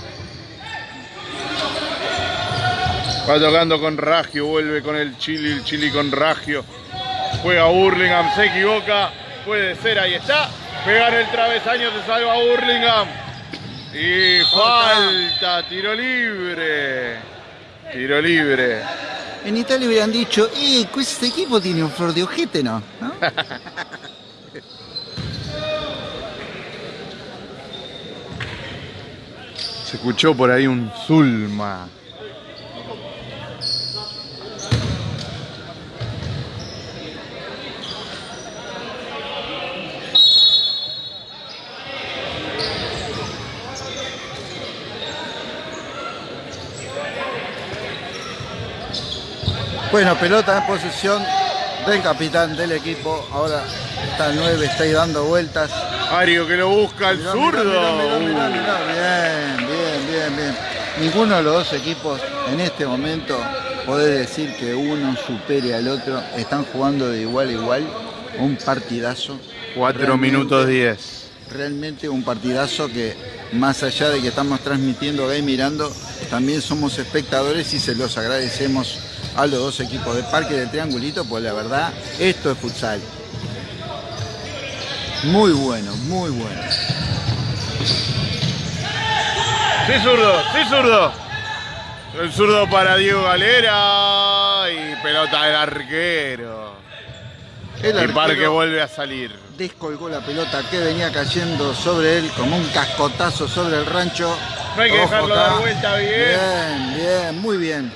[SPEAKER 1] Va tocando con Ragio, vuelve con el Chili, el Chili con Ragio. Juega Burlingame, se equivoca. Puede ser, ahí está. Pega en el travesaño, se salva Burlingame. Y falta, tiro libre. Tiro libre.
[SPEAKER 2] En Italia hubieran dicho, eh, este equipo tiene un flor de ojete, ¿no? [LAUGHS]
[SPEAKER 1] Se escuchó por ahí un Zulma.
[SPEAKER 2] Bueno, pelota en posesión del capitán del equipo. Ahora está el 9, está ahí dando vueltas.
[SPEAKER 1] Ario que lo busca el
[SPEAKER 2] Mirá,
[SPEAKER 1] zurdo.
[SPEAKER 2] mirá, mirá, mirá, mirá. Bien, bien, bien. Ninguno de los dos equipos en este momento puede decir que uno supere al otro. Están jugando de igual a igual. Un partidazo.
[SPEAKER 1] 4
[SPEAKER 2] Realmente-
[SPEAKER 1] minutos 10.
[SPEAKER 2] Realmente un partidazo que más allá de que estamos transmitiendo ahí mirando, también somos espectadores y se los agradecemos a los dos equipos de Parque del Triangulito, pues la verdad, esto es futsal. Muy bueno, muy bueno.
[SPEAKER 1] Sí, zurdo, sí, zurdo. El zurdo para Diego Galera y pelota del arquero.
[SPEAKER 2] El
[SPEAKER 1] Y Parque vuelve a salir.
[SPEAKER 2] descolgó la pelota que venía cayendo sobre él como un cascotazo sobre el rancho.
[SPEAKER 1] No hay que
[SPEAKER 2] Ojo
[SPEAKER 1] dejarlo
[SPEAKER 2] acá.
[SPEAKER 1] dar vuelta bien.
[SPEAKER 2] Bien, bien, muy bien.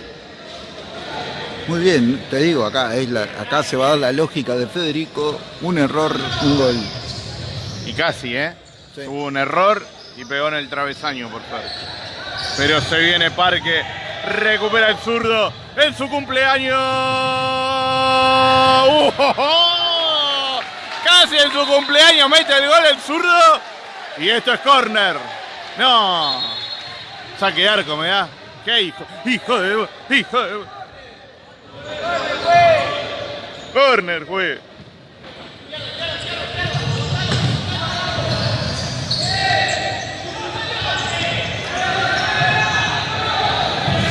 [SPEAKER 2] Muy bien, te digo, acá, es la- acá se va a dar la lógica de Federico, un error, un gol.
[SPEAKER 1] Y casi, ¿eh?
[SPEAKER 2] Sí.
[SPEAKER 1] Hubo un error y pegó en el travesaño, por suerte. Pero se viene Parque, recupera el zurdo en su cumpleaños. ¡Uh! Casi en su cumpleaños mete el gol el zurdo. Y esto es córner. No. Saque arco, me da. ¿Qué hijo? Hijo de... Hijo de... Corner, fue.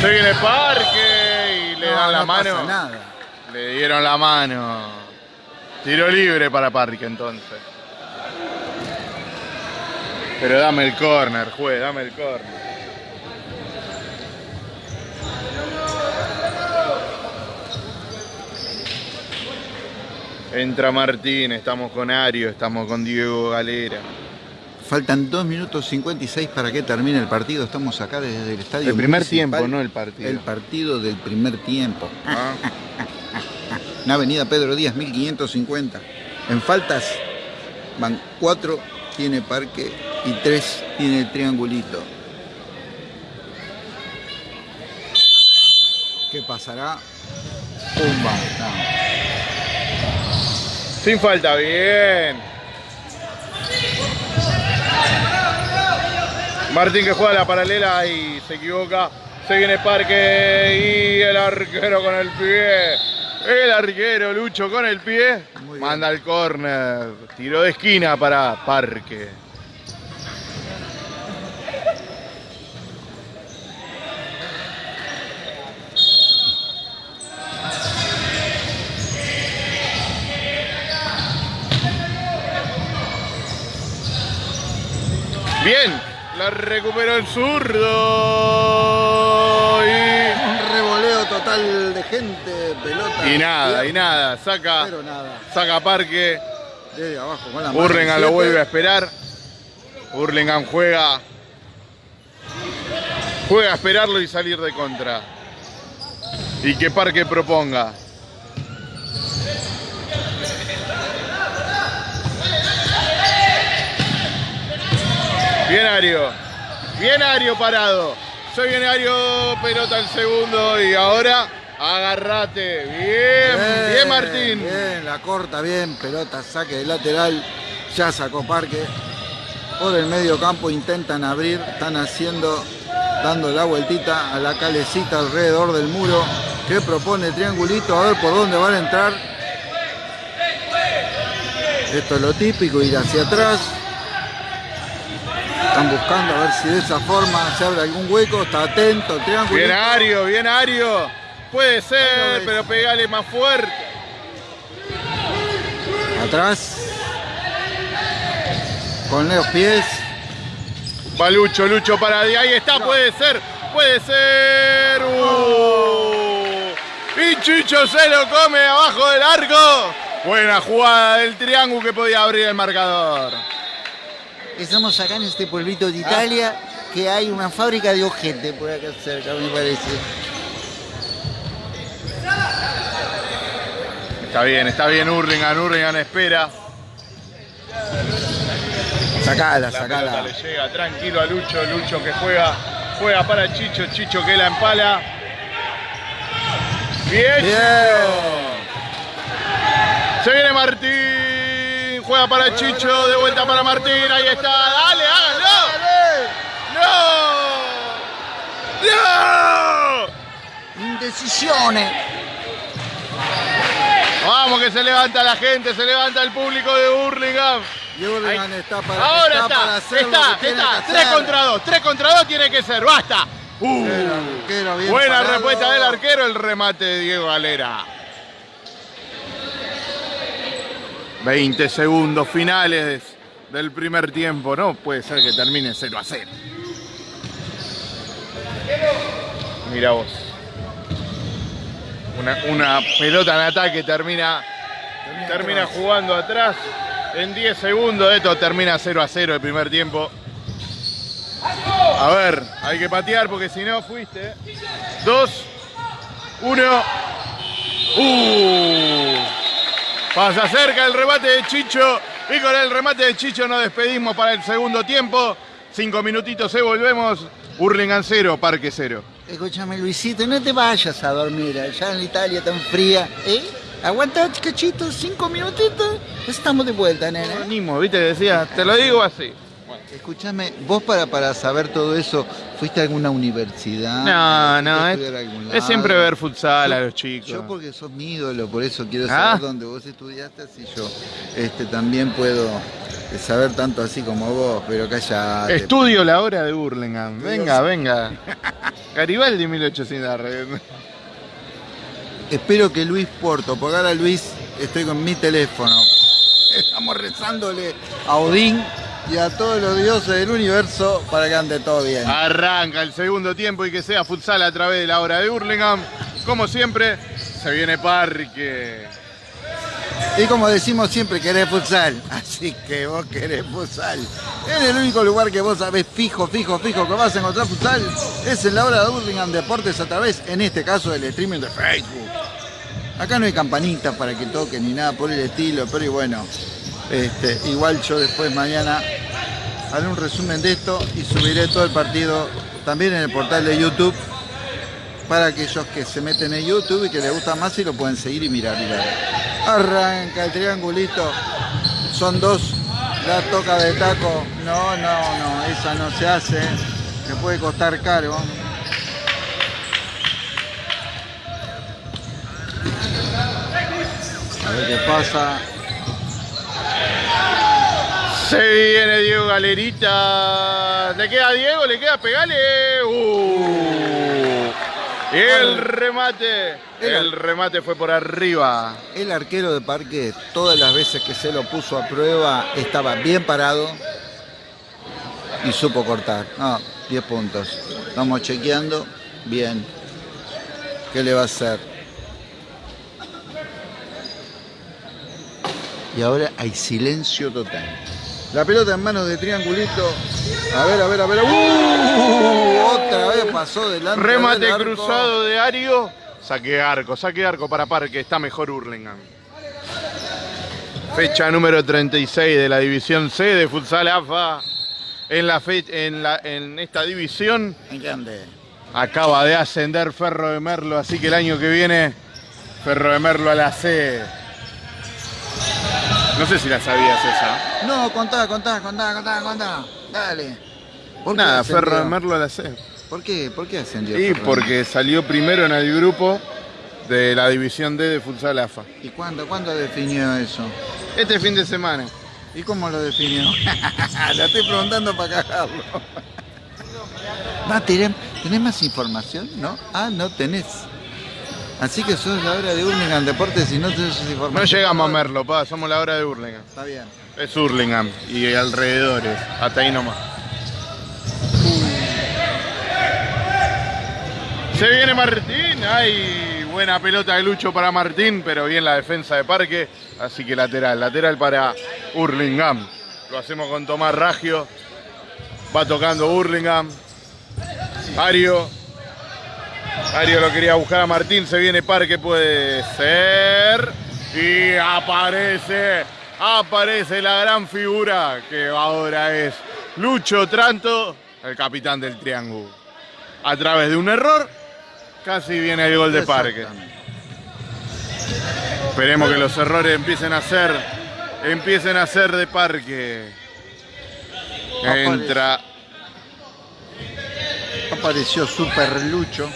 [SPEAKER 1] Se viene Parque y le
[SPEAKER 2] No,
[SPEAKER 1] dan la
[SPEAKER 2] no pasa
[SPEAKER 1] mano.
[SPEAKER 2] nada.
[SPEAKER 1] Le dieron la mano. Tiro libre para Parque entonces. Pero dame el corner, juez, dame el corner. Entra Martín, estamos con Ario, estamos con Diego Galera.
[SPEAKER 2] Faltan 2 minutos 56 para que termine el partido. Estamos acá desde el estadio.
[SPEAKER 1] El primer
[SPEAKER 2] municipal.
[SPEAKER 1] tiempo, no el partido.
[SPEAKER 2] El partido del primer tiempo.
[SPEAKER 1] Ah,
[SPEAKER 2] En Avenida Pedro Díaz, 1550. En faltas van 4, tiene parque y 3 tiene el triangulito. ¿Qué pasará? Pumba. No.
[SPEAKER 1] Sin falta, bien. Martín que juega la paralela y se equivoca. Se viene Parque y el arquero con el pie. El arquero Lucho con el pie. Manda el córner. Tiro de esquina para Parque. Bien, la recuperó el zurdo. Y,
[SPEAKER 2] Un revoleo total de gente, pelota.
[SPEAKER 1] y nada, y nada. Saca,
[SPEAKER 2] Pero nada.
[SPEAKER 1] saca Parque.
[SPEAKER 2] Desde abajo con la mano.
[SPEAKER 1] Burlingame lo vuelve a esperar. Burlingame juega. Juega a esperarlo y salir de contra. Y que Parque proponga. Bien Ario. Bien Ario parado. Se viene Ario, pelota el segundo y ahora agarrate. Bien, bien, Martín.
[SPEAKER 2] Bien, la corta, bien, pelota, saque de lateral. Ya sacó Parque. Por el medio campo intentan abrir, están haciendo, dando la vueltita a la calecita alrededor del muro. Que propone el triangulito, a ver por dónde van a entrar. Esto es lo típico, ir hacia atrás. Están buscando a ver si de esa forma se abre algún hueco. Está atento, el triángulo.
[SPEAKER 1] Bien Ario, bien Ario. Puede ser, pero pegale más fuerte.
[SPEAKER 2] Atrás. Con los pies.
[SPEAKER 1] Va Lucho, Lucho para de ahí está, puede ser, puede ser. Uh. Y Chicho se lo come abajo del arco. Buena jugada del triángulo que podía abrir el marcador.
[SPEAKER 2] Estamos acá en este pueblito de Italia. que hay una fábrica de ojete por acá cerca, me parece.
[SPEAKER 1] Está bien, está bien Hurlingham, Hurlingham espera.
[SPEAKER 2] Sacala,
[SPEAKER 1] La
[SPEAKER 2] sacala.
[SPEAKER 1] le llega tranquilo a Lucho, Lucho que juega, juega para Chicho, Chicho que la empala. Bien.
[SPEAKER 2] Bien.
[SPEAKER 1] Se viene Martín, juega para Chicho, de vuelta para Martín, ahí está, dale, háganlo. ¡No!
[SPEAKER 2] Indecisiones.
[SPEAKER 1] Vamos que se levanta la gente, se levanta el público de Hurlingham.
[SPEAKER 2] Y Hurlingham está para,
[SPEAKER 1] Ahora
[SPEAKER 2] está
[SPEAKER 1] está,
[SPEAKER 2] para hacer lo
[SPEAKER 1] está,
[SPEAKER 2] que tiene
[SPEAKER 1] está,
[SPEAKER 2] que
[SPEAKER 1] 3
[SPEAKER 2] hacer.
[SPEAKER 1] contra 2, 3 contra 2 tiene que ser, basta. Uh,
[SPEAKER 2] El arquero bien
[SPEAKER 1] buena
[SPEAKER 2] parado.
[SPEAKER 1] respuesta del arquero, el remate de Diego Galera. 20 segundos finales del primer tiempo, no puede ser que termine 0 a 0. Mira vos. Una, una pelota en ataque termina, termina jugando atrás. En 10 segundos esto termina 0 a 0 el primer tiempo. A ver, hay que patear porque si no fuiste. Dos, uno. Uh. Pasa cerca el remate de Chicho. Y con el remate de Chicho nos despedimos para el segundo tiempo. Cinco minutitos y volvemos. Hurlingham cero, Parque cero.
[SPEAKER 2] Escúchame, Luisito, no te vayas a dormir allá en Italia tan fría, ¿eh? Aguanta, cachito, cinco minutitos. Estamos de vuelta, nena.
[SPEAKER 1] Animo, viste, decía, te lo digo así.
[SPEAKER 2] Escúchame, vos para, para saber todo eso, ¿fuiste a alguna universidad?
[SPEAKER 1] No, no,
[SPEAKER 2] ¿Fuiste a
[SPEAKER 1] es, es siempre ver futsal a los chicos.
[SPEAKER 2] Yo porque sos mi ídolo, por eso quiero
[SPEAKER 1] Ah.
[SPEAKER 2] saber dónde vos estudiaste, así yo este, también puedo eh, saber tanto así como vos, pero callate.
[SPEAKER 1] Estudio la hora de Burlingame. Venga, venga. Garibaldi 1800. arre.
[SPEAKER 2] Espero que Luis Porto, porque ahora Luis estoy con mi teléfono. Estamos rezándole a Odín y a todos los dioses del universo para que ande todo bien.
[SPEAKER 1] Arranca el segundo tiempo y que sea futsal a través de la hora de Burlingame. Como siempre, se viene Parque.
[SPEAKER 2] Y como decimos siempre, querés futsal. [LAUGHS] Así que vos querés futsal. En el único lugar que vos sabés fijo, fijo, fijo que vas a encontrar futsal es en la hora de Burlingame Deportes a través, en este caso, del streaming de Facebook. Acá no hay campanitas para que toquen ni nada por el estilo, pero y bueno, este, igual yo después mañana haré un resumen de esto y subiré todo el partido también en el portal de YouTube para aquellos que se meten en YouTube y que les gusta más y lo pueden seguir y mirar. Arranca el triangulito, son dos, la toca de taco, no, no, no, esa no se hace, me puede costar caro. A ver qué pasa.
[SPEAKER 1] Se viene Diego Galerita. ¿Le queda a Diego? ¿Le queda pegale? Uh. Y el remate. El remate fue por arriba.
[SPEAKER 2] El arquero de Parque, todas las veces que se lo puso a prueba, estaba bien parado y supo cortar. Ah, 10 puntos. Estamos chequeando. Bien. ¿Qué le va a hacer? Y ahora hay silencio total. La pelota en manos de Triangulito. A ver, a ver, a ver. ¡Uh! Otra vez pasó delante.
[SPEAKER 1] Remate
[SPEAKER 2] del
[SPEAKER 1] cruzado de Ario. Saque arco, saque arco para Parque. Está mejor Hurlingham. Fecha número 36 de la División C de Futsal AFA. En, la fe- en, la- en esta división acaba de ascender Ferro de Merlo, así que el año que viene Ferro de Merlo a la C. No sé si la sabías esa.
[SPEAKER 2] No, contá, contá, contá, contá, contá. Dale. ¿Por
[SPEAKER 1] Nada? Ferro Merlo la C.
[SPEAKER 2] ¿Por qué? ¿Por qué ascendió?
[SPEAKER 1] Y
[SPEAKER 2] Ferro
[SPEAKER 1] porque salió primero en el grupo de la División D de Futsal AFA.
[SPEAKER 2] ¿Y cuándo, cuándo definió eso?
[SPEAKER 1] Este fin de semana.
[SPEAKER 2] ¿Y cómo lo definió? [LAUGHS] La estoy preguntando para cagarlo. [LAUGHS] Va, ¿tenés, ¿Tenés más información? ¿No? Ah, no tenés. Así que sos la hora de Hurlingham Deportes y no tenés esa información.
[SPEAKER 1] No llegamos a Merlo, pa, somos la hora de Hurlingham.
[SPEAKER 2] Está bien.
[SPEAKER 1] Es Hurlingham y alrededores, hasta ahí nomás. Se viene Martín, hay buena pelota de Lucho para Martín, pero bien la defensa de Parque, así que lateral, lateral para Hurlingham. Lo hacemos con Tomás Raggio. Va tocando Burlingame. Ario. Ario lo quería buscar a Martín. Se viene Parque, puede ser. Y aparece. Aparece la gran figura que ahora es Lucho Tranto, el capitán del Triángulo. A través de un error, casi viene el gol de Parque. Esperemos que los errores empiecen a ser, empiecen a ser de Parque. Entra.
[SPEAKER 2] Apareció Super Lucho.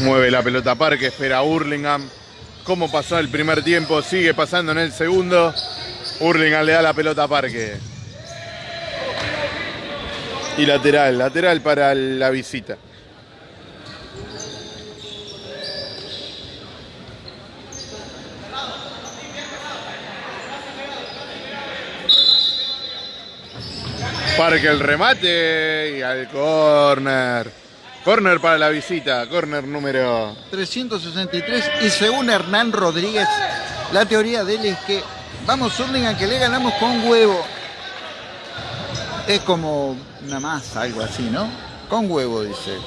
[SPEAKER 1] Mueve la pelota Parque, espera Hurlingham. ¿Cómo pasó el primer tiempo? Sigue pasando en el segundo. Hurlingham le da la pelota a Parque. Y lateral, lateral para la visita. Parque el remate y al córner. Corner para la visita, corner número
[SPEAKER 2] 363 y según Hernán Rodríguez, la teoría de él es que vamos Hurlingham que le ganamos con huevo. Es como una masa, algo así, ¿no? Con huevo, dice.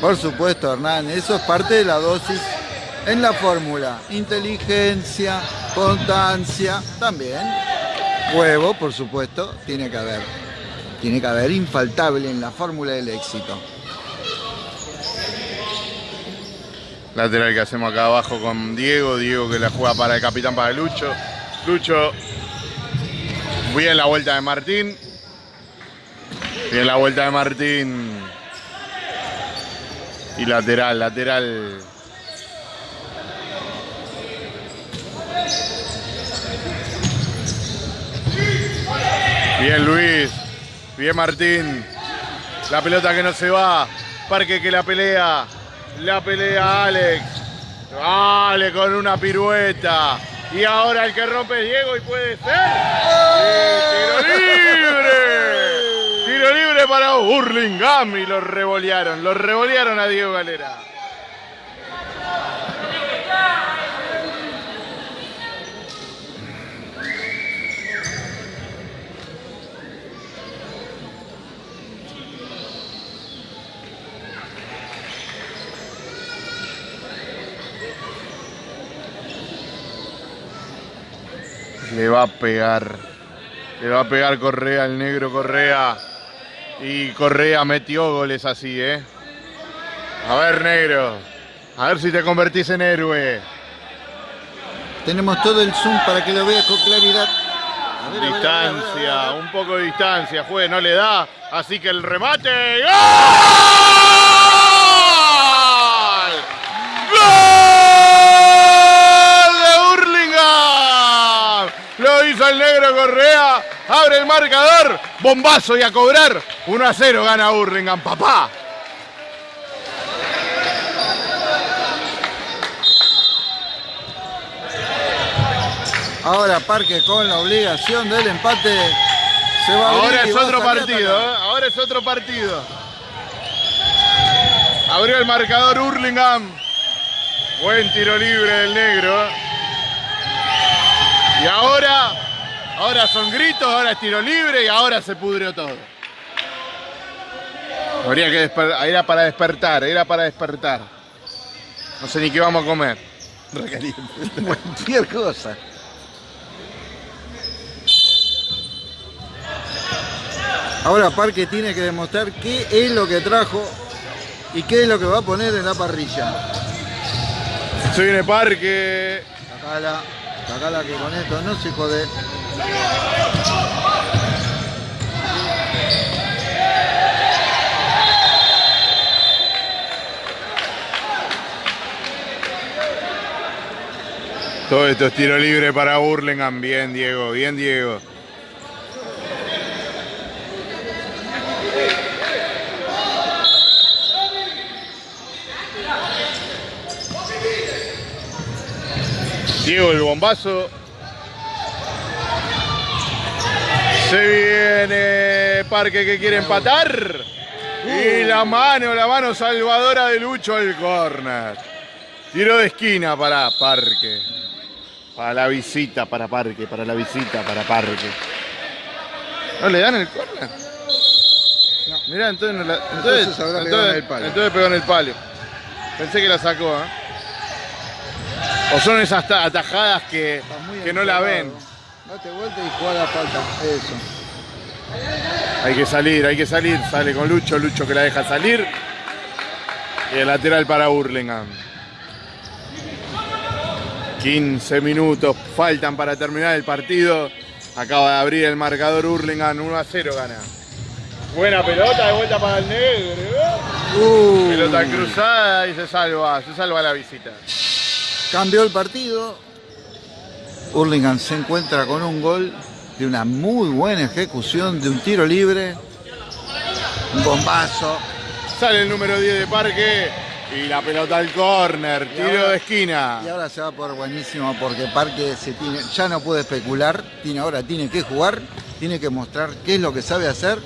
[SPEAKER 2] Por supuesto, Hernán, eso es parte de la dosis en la fórmula. Inteligencia, constancia, también. Huevo, por supuesto, tiene que haber. Tiene que haber infaltable en la fórmula del éxito.
[SPEAKER 1] Lateral que hacemos acá abajo con Diego. Diego que la juega para el capitán, para Lucho. Lucho. Bien la vuelta de Martín. Bien la vuelta de Martín. Y lateral, lateral. Bien Luis. Bien Martín. La pelota que no se va. Parque que la pelea. La pelea Alex. Vale, con una pirueta. Y ahora el que rompe es Diego y puede ser. tiro libre. Tiro libre para Burlingame y lo revolearon. Lo revolearon a Diego Galera. Le va a pegar. Le va a pegar Correa, el negro Correa. Y Correa metió goles así, ¿eh? A ver, negro. A ver si te convertís en héroe.
[SPEAKER 2] Tenemos todo el zoom para que lo veas con claridad.
[SPEAKER 1] A ver, distancia, a ver, a ver, un poco de distancia, juez, no le da. Así que el remate. ¡Gol! Lo Correa. Abre el marcador. Bombazo y a cobrar. 1 a 0 gana Hurlingham, papá.
[SPEAKER 2] Ahora Parque con la obligación del empate.
[SPEAKER 1] Se va Ahora es otro partido, ¿eh? ahora es otro partido. Abrió el marcador Hurlingham. Buen tiro libre del negro. Y ahora, ahora son gritos, ahora es tiro libre y ahora se pudrió todo. Habría que era para despertar, era para despertar. No sé ni qué vamos a comer. [LAUGHS]
[SPEAKER 2] Cualquier cosa. Ahora Parque tiene que demostrar qué es lo que trajo y qué es lo que va a poner en la parrilla.
[SPEAKER 1] Se viene Parque.
[SPEAKER 2] Sacala, sacala que con esto no se jode.
[SPEAKER 1] Todo esto es tiro libre para Burlingame. Bien, Diego, bien, Diego. Diego el bombazo. Se viene Parque que quiere empatar. Y la mano, la mano salvadora de Lucho al córner. Tiro de esquina para Parque. Para la visita, para Parque, para la visita, para Parque. ¿No le dan el córner? No. Mirá, entonces, no la, entonces,
[SPEAKER 2] Entonces
[SPEAKER 1] entonces pegó en el palo. Pensé que la sacó, ¿eh? O son esas ta- atajadas que, que no la ven.
[SPEAKER 2] Date vuelta y juega la falta. Eso.
[SPEAKER 1] Hay que salir, hay que salir. Sale con Lucho, Lucho que la deja salir. Y el lateral para Hurlingham. 15 minutos faltan para terminar el partido. Acaba de abrir el marcador Hurlingham, 1 a 0 gana. Buena pelota, de vuelta para el negro.
[SPEAKER 2] Uh,
[SPEAKER 1] Pelota cruzada y se salva, se salva la visita.
[SPEAKER 2] Cambió el partido. Hurlingham se encuentra con un gol de una muy buena ejecución de un tiro libre. Un bombazo.
[SPEAKER 1] Sale el número 10 de Parque y la pelota al córner, tiro
[SPEAKER 2] ahora-
[SPEAKER 1] de esquina.
[SPEAKER 2] Y ahora se va por buenísimo porque Parque se tiene, ya no puede especular, tiene, ahora tiene que jugar, tiene que mostrar qué es lo que sabe hacer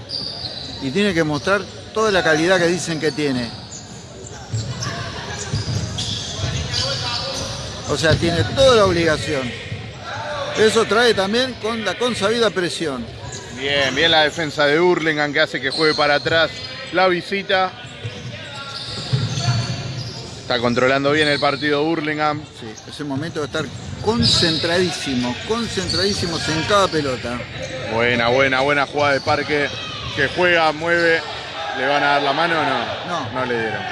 [SPEAKER 2] y tiene que mostrar toda la calidad que dicen que tiene. O sea, tiene toda la obligación. Eso trae también con la consabida presión.
[SPEAKER 1] Bien, bien la defensa de Hurlingham que hace que juegue para atrás la visita. Está controlando bien el partido Hurlingham.
[SPEAKER 2] Sí, es el momento de estar concentradísimos, concentradísimos en cada pelota.
[SPEAKER 1] Buena, buena, buena jugada de Parque que juega, mueve. ¿Le van a dar la mano o no?
[SPEAKER 2] No.
[SPEAKER 1] No le dieron.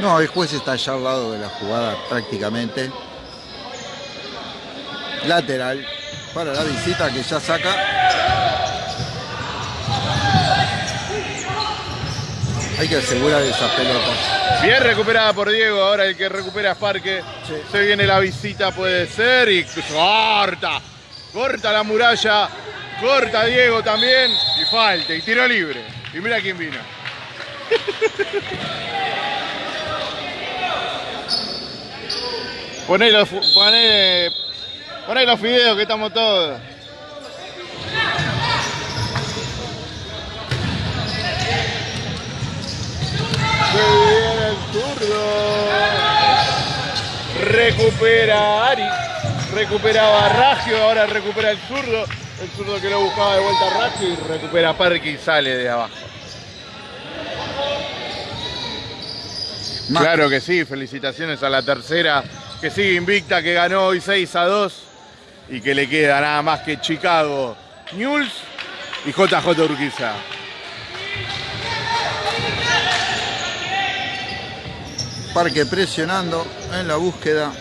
[SPEAKER 2] No, el juez está allá al lado de la jugada prácticamente. Lateral para la visita que ya saca. Hay que asegurar esas pelotas.
[SPEAKER 1] Bien recuperada por Diego, ahora el que recupera es Parque.
[SPEAKER 2] Sí.
[SPEAKER 1] Se viene la visita, puede ser, y corta. Corta la muralla, corta Diego también, y falta, y tiro libre. Y mira quién vino. [LAUGHS] Poné los, poné, poné los fideos que estamos todos. El zurdo. Recupera Ari. Recuperaba a Raggio, ahora recupera el zurdo. El zurdo que lo buscaba de vuelta a Raggio y recupera Parque y sale de abajo.
[SPEAKER 2] Más-
[SPEAKER 1] Claro que sí, felicitaciones a la tercera que sigue invicta, que ganó hoy 6 a 2 y que le queda nada más que Chicago, News y JJ Urquiza.
[SPEAKER 2] Parque presionando en la búsqueda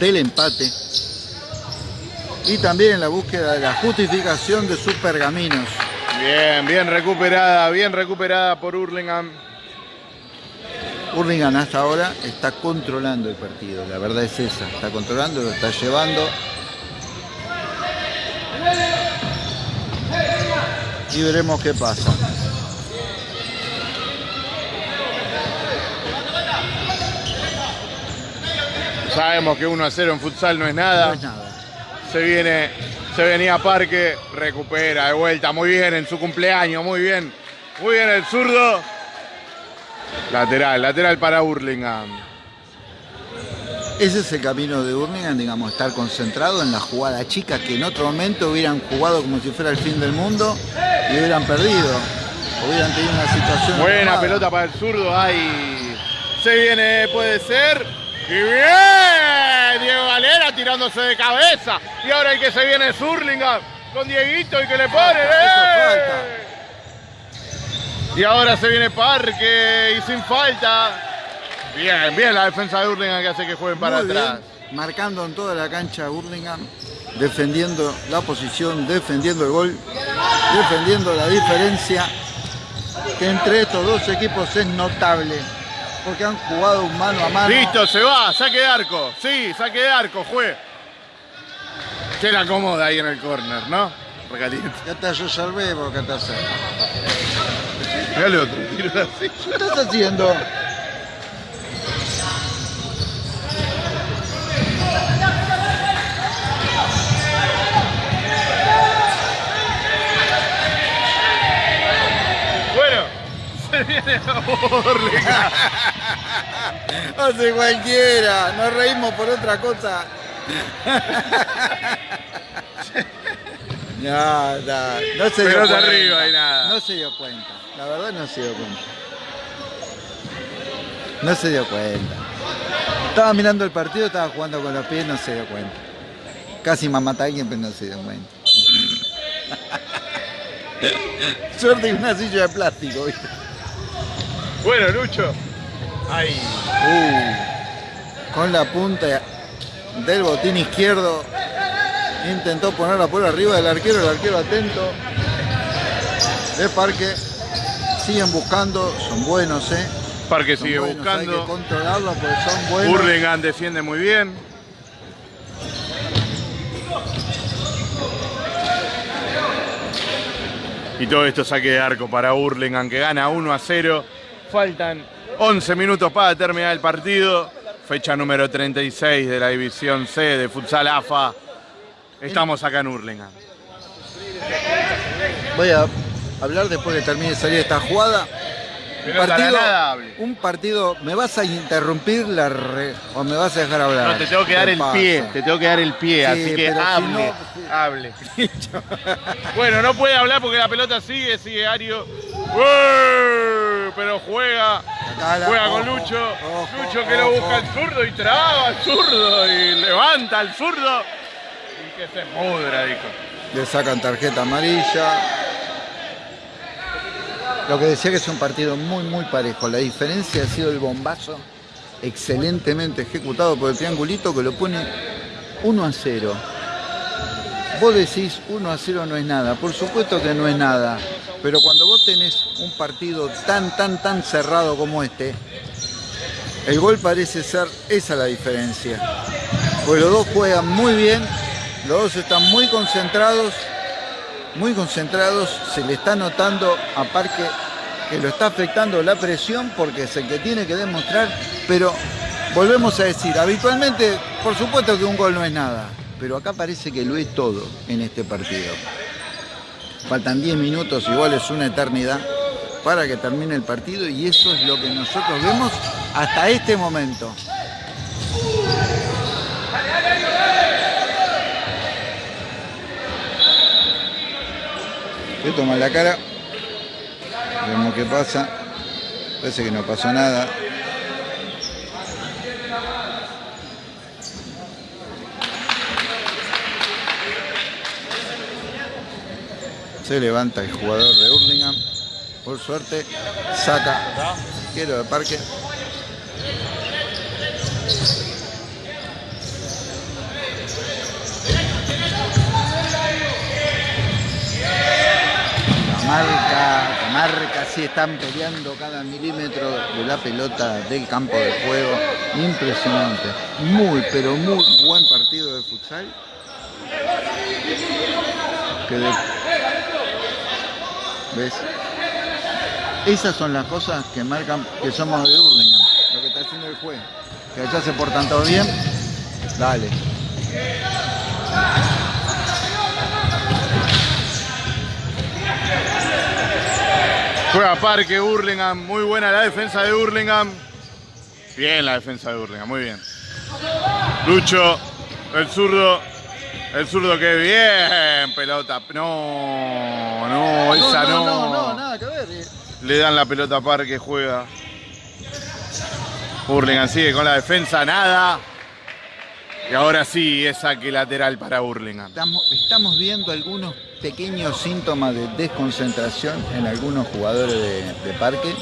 [SPEAKER 2] del empate y también en la búsqueda de la justificación de sus pergaminos.
[SPEAKER 1] Bien, bien recuperada, bien recuperada por Hurlingham.
[SPEAKER 2] Hurlingham hasta ahora está controlando el partido, la verdad es esa, está controlando, lo está llevando. Y veremos qué pasa.
[SPEAKER 1] Sabemos que 1 a 0 en futsal no es nada.
[SPEAKER 2] No es nada.
[SPEAKER 1] Se viene, se venía Parque, recupera de vuelta, muy bien en su cumpleaños, muy bien. Muy bien el zurdo. Lateral, lateral para Hurlingham.
[SPEAKER 2] Ese es el camino de Hurlingham, digamos, estar concentrado en la jugada chica que en otro momento hubieran jugado como si fuera el fin del mundo y hubieran perdido. Hubieran tenido una situación.
[SPEAKER 1] Buena
[SPEAKER 2] armada.
[SPEAKER 1] pelota para el zurdo, ahí se viene, puede ser. Y bien, Diego Galera tirándose de cabeza. Y ahora el que se viene es Hurlingham con Dieguito y que le pone.
[SPEAKER 2] Eso
[SPEAKER 1] ¡eh! Y ahora se viene Parque y sin falta. Bien, bien la defensa de Hurlingham que hace que jueguen para
[SPEAKER 2] Muy
[SPEAKER 1] atrás.
[SPEAKER 2] bien, marcando en toda la cancha Hurlingham, defendiendo la posición, defendiendo el gol, defendiendo la diferencia que entre estos dos equipos es notable, porque han jugado un mano a mano.
[SPEAKER 1] Listo, se va, saque de arco. Sí, saque de arco, juez. Se la acomoda ahí en el córner, ¿no? caliente.
[SPEAKER 2] Ya está, yo salvé vos, ¿qué estás haciendo?
[SPEAKER 1] Mirá el otro, tiro la silla.
[SPEAKER 2] ¿Qué estás haciendo? [LAUGHS] Hace cualquiera, nos reímos por otra cosa. No, no, no se dio cuenta.
[SPEAKER 1] arriba y nada.
[SPEAKER 2] No se dio cuenta. La verdad no se dio cuenta. No se dio cuenta. Estaba mirando el partido, estaba jugando con los pies, no se dio cuenta. Casi me mata a alguien, pero no se dio cuenta. [LAUGHS] Suerte que una silla de plástico, ¿viste?
[SPEAKER 1] Bueno, Lucho. Ahí.
[SPEAKER 2] Uh, con la punta del botín izquierdo intentó ponerla por arriba del arquero, el arquero atento de Parque. Siguen buscando, son buenos, ¿eh?
[SPEAKER 1] Parque
[SPEAKER 2] Son
[SPEAKER 1] sigue
[SPEAKER 2] buenos, Hay que
[SPEAKER 1] buscando.
[SPEAKER 2] controlarlo porque son buenos.
[SPEAKER 1] Hurlingham defiende muy bien. Y todo esto saque de arco para Hurlingham que gana 1 a 0. Faltan 11 minutos para terminar el partido. Fecha número 36 de la División C de Futsal AFA. Estamos acá en Hurlingham.
[SPEAKER 2] Voy a hablar después que termine de salir esta jugada.
[SPEAKER 1] Pelota nadable.
[SPEAKER 2] un partido, ¿me vas a interrumpir la re- o me vas a dejar hablar?
[SPEAKER 1] No, te tengo que dar
[SPEAKER 2] ¿Qué
[SPEAKER 1] el
[SPEAKER 2] pasa?
[SPEAKER 1] pie, te tengo que dar el pie,
[SPEAKER 2] Sí,
[SPEAKER 1] así que
[SPEAKER 2] si
[SPEAKER 1] hable,
[SPEAKER 2] no-
[SPEAKER 1] hable. [LAUGHS] [LAUGHS] bueno, no puede hablar porque la pelota sigue, sigue Ario. Pero juega, juega con Lucho.
[SPEAKER 2] ojo,
[SPEAKER 1] Lucho que lo busca al zurdo y traba al zurdo y levanta al zurdo. Que se mudra, dijo.
[SPEAKER 2] Le sacan tarjeta amarilla. Lo que decía que es un partido muy, muy parejo. La diferencia ha sido el bombazo excelentemente ejecutado por el triangulito que lo pone 1 a 0. Vos decís 1 a 0 no es nada. Por supuesto que no es nada. Pero cuando vos tenés un partido tan, tan, tan cerrado como este, el gol parece ser esa la diferencia. Pues los dos juegan muy bien, los dos están muy concentrados, muy concentrados, se le está notando a Parque que lo está afectando la presión porque es el que tiene que demostrar, pero volvemos a decir, habitualmente, por supuesto que un gol no es nada, pero acá parece que lo es todo en este partido. Faltan 10 minutos, igual es una eternidad para que termine el partido y eso es lo que nosotros vemos hasta este momento. Le toma la cara. Vemos qué pasa. Parece que no pasó nada. Se levanta el jugador de Hurlingham. Por suerte, saca quiero de parque. Camarca, Camarca, sí están peleando cada milímetro de la pelota del campo de juego. Impresionante. Muy, pero muy buen partido de futsal. ¿Ves? Esas son las cosas que marcan que somos de Hurlingham. Lo que está haciendo el juez. Que allá se portan todos bien. Dale.
[SPEAKER 1] Juega Parque, Hurlingham, muy buena la defensa de Hurlingham. Bien la defensa de Hurlingham, muy bien. Lucho, el zurdo, el zurdo que bien, pelota. No, no, esa no.
[SPEAKER 2] no, no, nada que ver. eh.
[SPEAKER 1] Le dan la pelota a Parque, juega. Hurlingham sigue con la defensa, nada. Y ahora sí, es saque lateral para Hurlingham.
[SPEAKER 2] Estamos, estamos viendo algunos pequeños síntomas de desconcentración en algunos jugadores de, de parque.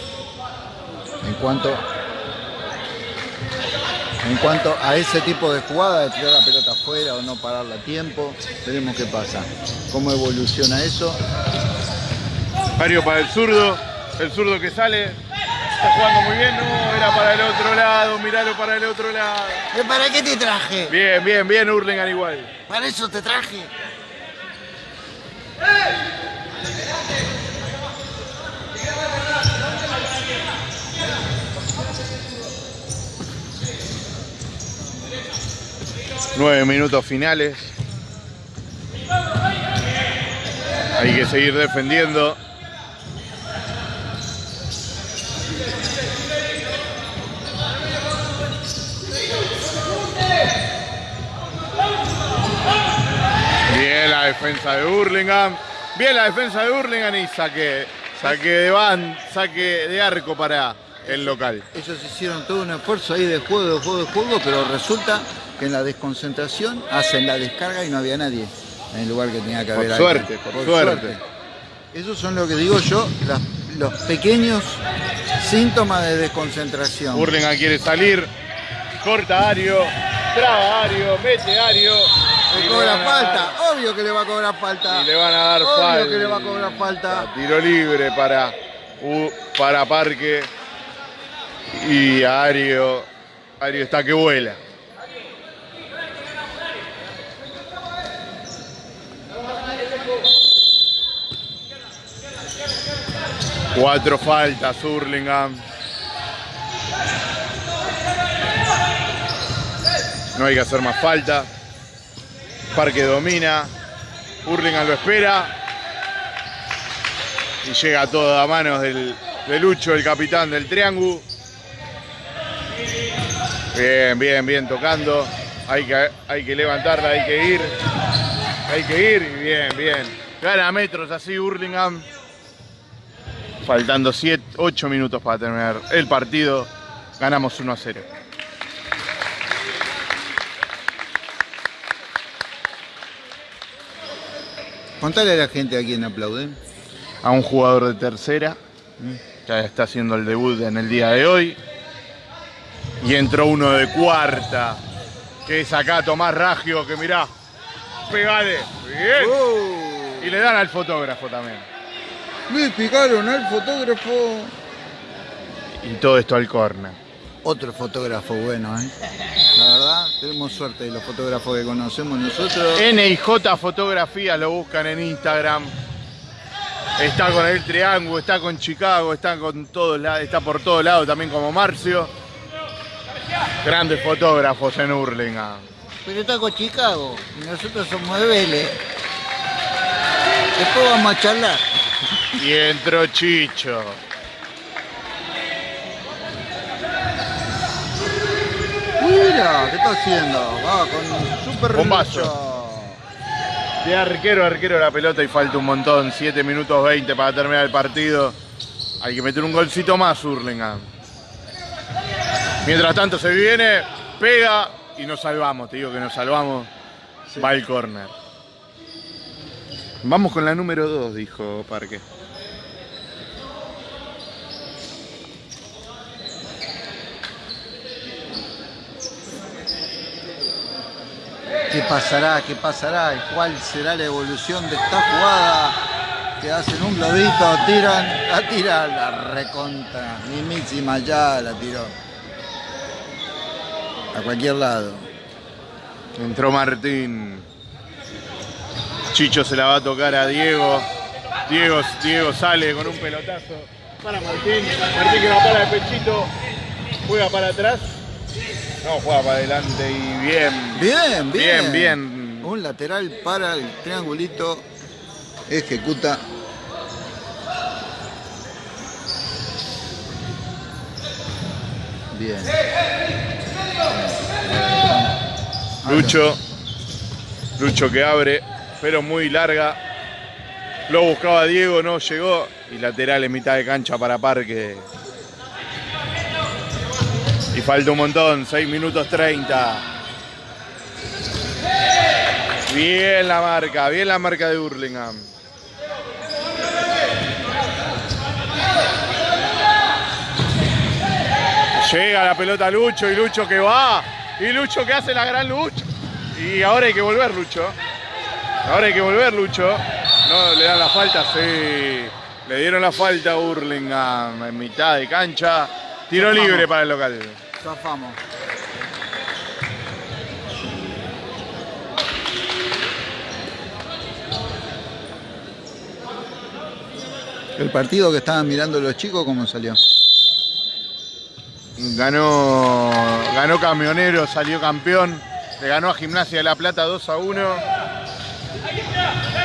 [SPEAKER 2] En cuanto en cuanto a ese tipo de jugada de tirar la pelota afuera o no pararla a tiempo veremos qué pasa cómo evoluciona eso.
[SPEAKER 1] Mario para el zurdo, el zurdo que sale, está jugando muy bien, no, era para el otro lado, miralo para el otro lado.
[SPEAKER 2] ¿para qué te traje?
[SPEAKER 1] Bien, bien, bien, Hurlingham igual.
[SPEAKER 2] para eso te traje
[SPEAKER 1] Nueve minutos finales. Hay que seguir defendiendo. Defensa de Burlingame. Bien la defensa de Burlingame y saque, saque de van, saque de arco para el local.
[SPEAKER 2] Ellos hicieron todo un esfuerzo ahí de juego, de juego, de juego, pero resulta que en la desconcentración hacen la descarga y no había nadie en el lugar que tenía que
[SPEAKER 1] Por
[SPEAKER 2] haber.
[SPEAKER 1] suerte,
[SPEAKER 2] alguien.
[SPEAKER 1] por suerte.
[SPEAKER 2] Esos son lo que digo yo, las- los pequeños síntomas de desconcentración.
[SPEAKER 1] Burlingame quiere salir, corta Ario, traba Ario, mete Ario.
[SPEAKER 2] Le cobra falta, obvio que le va a cobrar falta.
[SPEAKER 1] Y le van a dar
[SPEAKER 2] Obvio
[SPEAKER 1] falta.
[SPEAKER 2] que le va a cobrar falta.
[SPEAKER 1] Tiro libre para, U- para Parque. Y Ario. Ario está que vuela. Cuatro faltas, Hurlingham. No hay que hacer más falta. Parque domina. Hurlingham lo espera. Y llega todo a manos del, de Lucho, el capitán del Triángulo. Bien, bien, bien tocando. Hay que, hay que levantarla, hay que ir. Hay que ir. Bien, bien. Gana metros así Hurlingham. Faltando 7, 8 minutos para terminar el partido. Ganamos 1 a 0.
[SPEAKER 2] Contale a la gente a quién aplauden.
[SPEAKER 1] a un jugador de tercera, que está haciendo el debut en el día de hoy. Y entró uno de cuarta, que es acá Tomás Raggio, que mirá, pegale, bien.
[SPEAKER 2] Oh,
[SPEAKER 1] Y le dan al fotógrafo también.
[SPEAKER 2] me picaron al fotógrafo.
[SPEAKER 1] Y todo esto al corner.
[SPEAKER 2] Otro fotógrafo bueno, ¿eh? La verdad, tenemos suerte de los fotógrafos que conocemos nosotros.
[SPEAKER 1] NIJ Fotografía lo buscan en Instagram. Está con el Triángulo, está con Chicago, está con todos lados, está por todos lados también como Marcio. Grandes fotógrafos en Hurlingham.
[SPEAKER 2] Pero está con Chicago y nosotros somos de Vélez. Después vamos a charlar.
[SPEAKER 1] Y entró Chicho.
[SPEAKER 2] Mira, ¿qué está haciendo? Va con un super
[SPEAKER 1] Bombazo. De arquero, arquero la pelota y falta un montón. 7 minutos 20 para terminar el partido. Hay que meter un golcito más, Hurlingham. Mientras tanto se viene, pega y nos salvamos. Te digo que nos salvamos. Va el córner. Vamos con la número 2, dijo Parque.
[SPEAKER 2] ¿Qué pasará? ¿Qué pasará? ¿Y ¿Cuál será la evolución de esta jugada? Que hacen un globito, tiran, la tiran, la recontra, mismísima ya la tiró. A cualquier lado.
[SPEAKER 1] Entró Martín. Chicho se la va a tocar a Diego. Diego, Diego sale con un pelotazo para Martín. Martín que va para el pechito. Juega para atrás. No, juega para adelante y bien.
[SPEAKER 2] Bien, bien.
[SPEAKER 1] Bien, bien.
[SPEAKER 2] Un lateral para el triangulito. Ejecuta. Bien.
[SPEAKER 1] Lucho. Lucho que abre, pero muy larga. Lo buscaba Diego, no llegó. Y lateral en mitad de cancha para Parque. Y falta un montón, 6 minutos 30. Bien la marca, bien la marca de Hurlingham. Llega la pelota Lucho y Lucho que va. Y Lucho que hace la gran Lucho. Y ahora hay que volver Lucho. Ahora hay que volver Lucho. No, le dan la falta, sí. Le dieron la falta a Hurlingham en mitad de cancha. Tiro libre para el local.
[SPEAKER 2] Zafamos. El partido que estaban mirando los chicos, ¿cómo salió?
[SPEAKER 1] Ganó, ganó Camionero, salió campeón. Le ganó a Gimnasia de La Plata 2 a 1.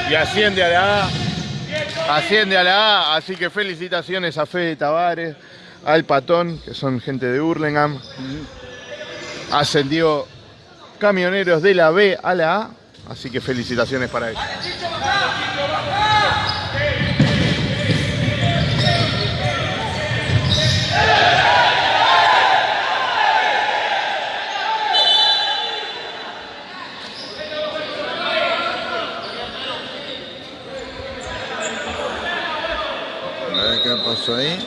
[SPEAKER 1] Y asciende a la A. Asciende a la A. Así que felicitaciones a Fede Tavares, al Patón, que son gente de Hurlingham. Ascendió Camioneros de la B a la A. Así que felicitaciones para ellos.
[SPEAKER 2] Qué pasó ahí.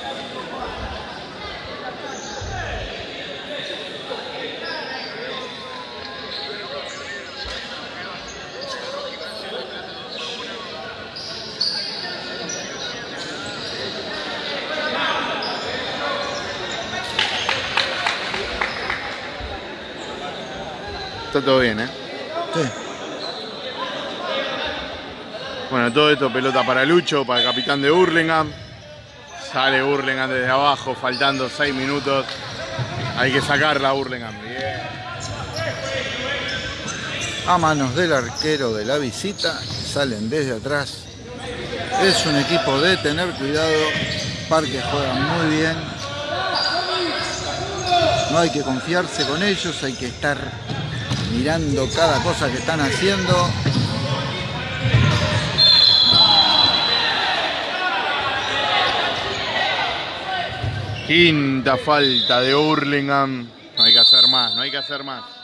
[SPEAKER 1] Está todo bien, ¿eh?
[SPEAKER 2] Sí.
[SPEAKER 1] Bueno, todo esto pelota para Lucho, para el capitán de Hurlingham. Sale Hurlingham desde abajo, faltando 6 minutos. Hay que sacarla a Hurlingham. Bien.
[SPEAKER 2] a manos del arquero de la visita, salen desde atrás. Es un equipo de tener cuidado, Parque juega muy bien. No hay que confiarse con ellos, hay que estar mirando cada cosa que están haciendo.
[SPEAKER 1] Quinta falta de Hurlingham. No hay que hacer más, no hay que hacer más.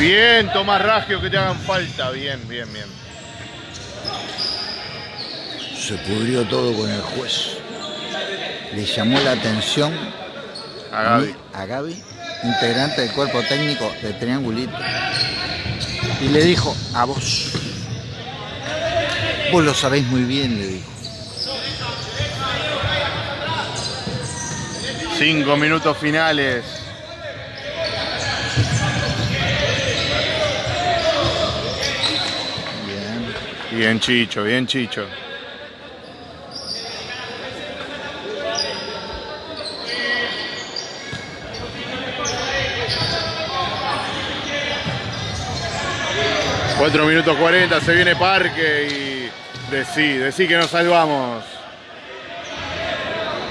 [SPEAKER 1] Bien, Tomás Raggio, que te hagan falta. Bien, bien, bien.
[SPEAKER 2] Se pudrió todo con el juez. Le llamó la atención
[SPEAKER 1] A Gaby.
[SPEAKER 2] a Gaby, integrante del cuerpo técnico de Triangulito. Y le dijo, a vos. Vos lo sabéis muy bien, le dijo.
[SPEAKER 1] Cinco minutos finales.
[SPEAKER 2] Bien.
[SPEAKER 1] Chicho, bien, Chicho. Cuatro minutos 40, se viene Parque y decí, decí que nos salvamos.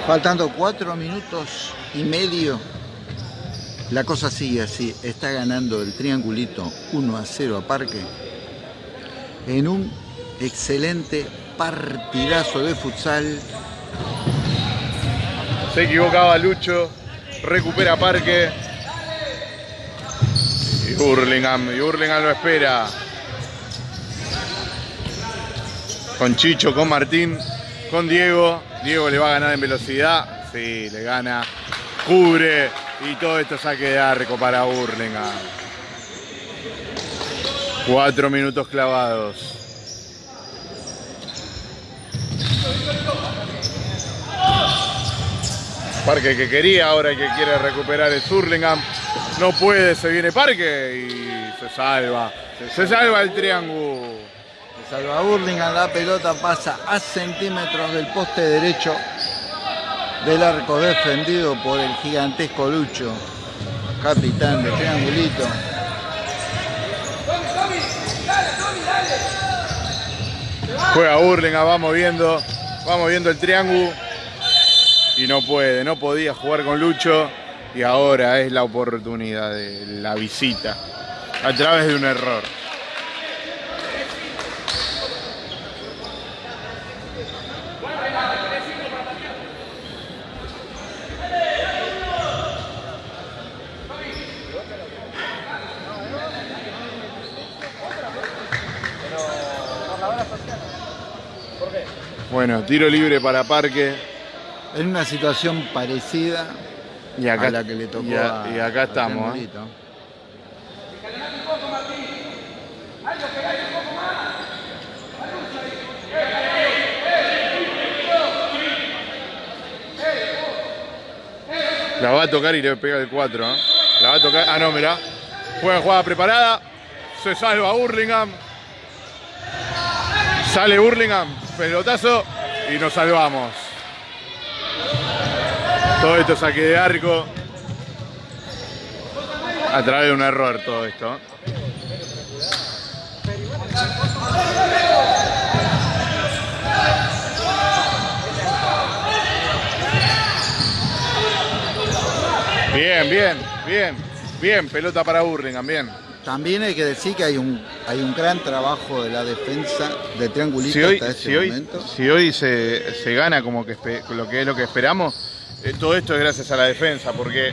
[SPEAKER 2] Faltando cuatro minutos y medio. La cosa sigue así. Está ganando el triangulito 1 a 0 a Parque. En un excelente partidazo de futsal.
[SPEAKER 1] Se equivocaba Lucho, recupera Parque. Y Hurlingham, y Hurlingham lo espera. Con Chicho, con Martín, con Diego. Diego le va a ganar en velocidad. Sí, le gana. Cubre. Y todo esto saque de arco para Hurlingham. Cuatro minutos clavados. Parque que quería, ahora que quiere recuperar es Hurlingham. No puede, se viene Parque y se salva. Se salva el triángulo.
[SPEAKER 2] Salva Burlingame, la pelota pasa a centímetros del poste derecho del arco defendido por el gigantesco Lucho, capitán de Triangulito.
[SPEAKER 1] Juega Hurlingham, vamos viendo, vamos viendo el triángulo. Y no puede, no podía jugar con Lucho. Y ahora es la oportunidad de la visita. A través de un error. Bueno, tiro libre para Parque.
[SPEAKER 2] En una situación parecida
[SPEAKER 1] Y acá,
[SPEAKER 2] a la que le tocó
[SPEAKER 1] y a-
[SPEAKER 2] a,
[SPEAKER 1] y acá
[SPEAKER 2] a
[SPEAKER 1] estamos. ¿eh? La va a tocar y le pega el 4. ¿eh? La va a tocar. Ah, no, mirá. Juega jugada preparada. Se salva Hurlingham. Sale Hurlingham. Pelotazo. Y nos salvamos. Todo esto saque de arco. A través de un error todo esto. Bien, bien, bien, bien, pelota para Burlingame, bien.
[SPEAKER 2] También hay que decir que hay un, hay un gran trabajo de la defensa de Triangulito
[SPEAKER 1] Si hoy,
[SPEAKER 2] hasta este
[SPEAKER 1] si hoy,
[SPEAKER 2] momento.
[SPEAKER 1] si hoy se, se gana como que lo que es lo que esperamos, eh, todo esto es gracias a la defensa, porque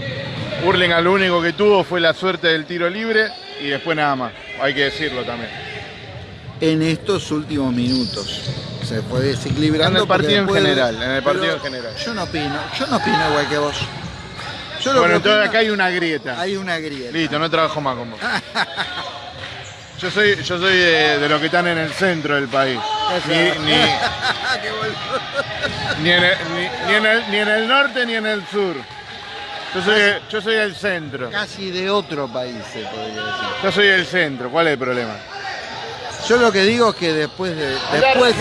[SPEAKER 1] Burlingame lo único que tuvo fue la suerte del tiro libre y después nada más, hay que decirlo también.
[SPEAKER 2] En estos últimos minutos se fue desequilibrando.
[SPEAKER 1] En el partido en general, en el partido
[SPEAKER 2] pero
[SPEAKER 1] en general.
[SPEAKER 2] Yo no opino, yo no opino igual que vos. Yo lo
[SPEAKER 1] Bueno, entonces acá hay una grieta.
[SPEAKER 2] hay una grieta.
[SPEAKER 1] Listo, no trabajo más con vos. Yo soy, yo soy de, de los que están en el centro del país. Ni, ni- [LAUGHS] ni en el, ni- ni en el- ni en el norte ni en el sur. Yo soy, yo soy del centro.
[SPEAKER 2] Casi de otro país se podría decir.
[SPEAKER 1] Yo soy del centro. ¿Cuál es el problema?
[SPEAKER 2] Yo lo que digo es que después de. Después,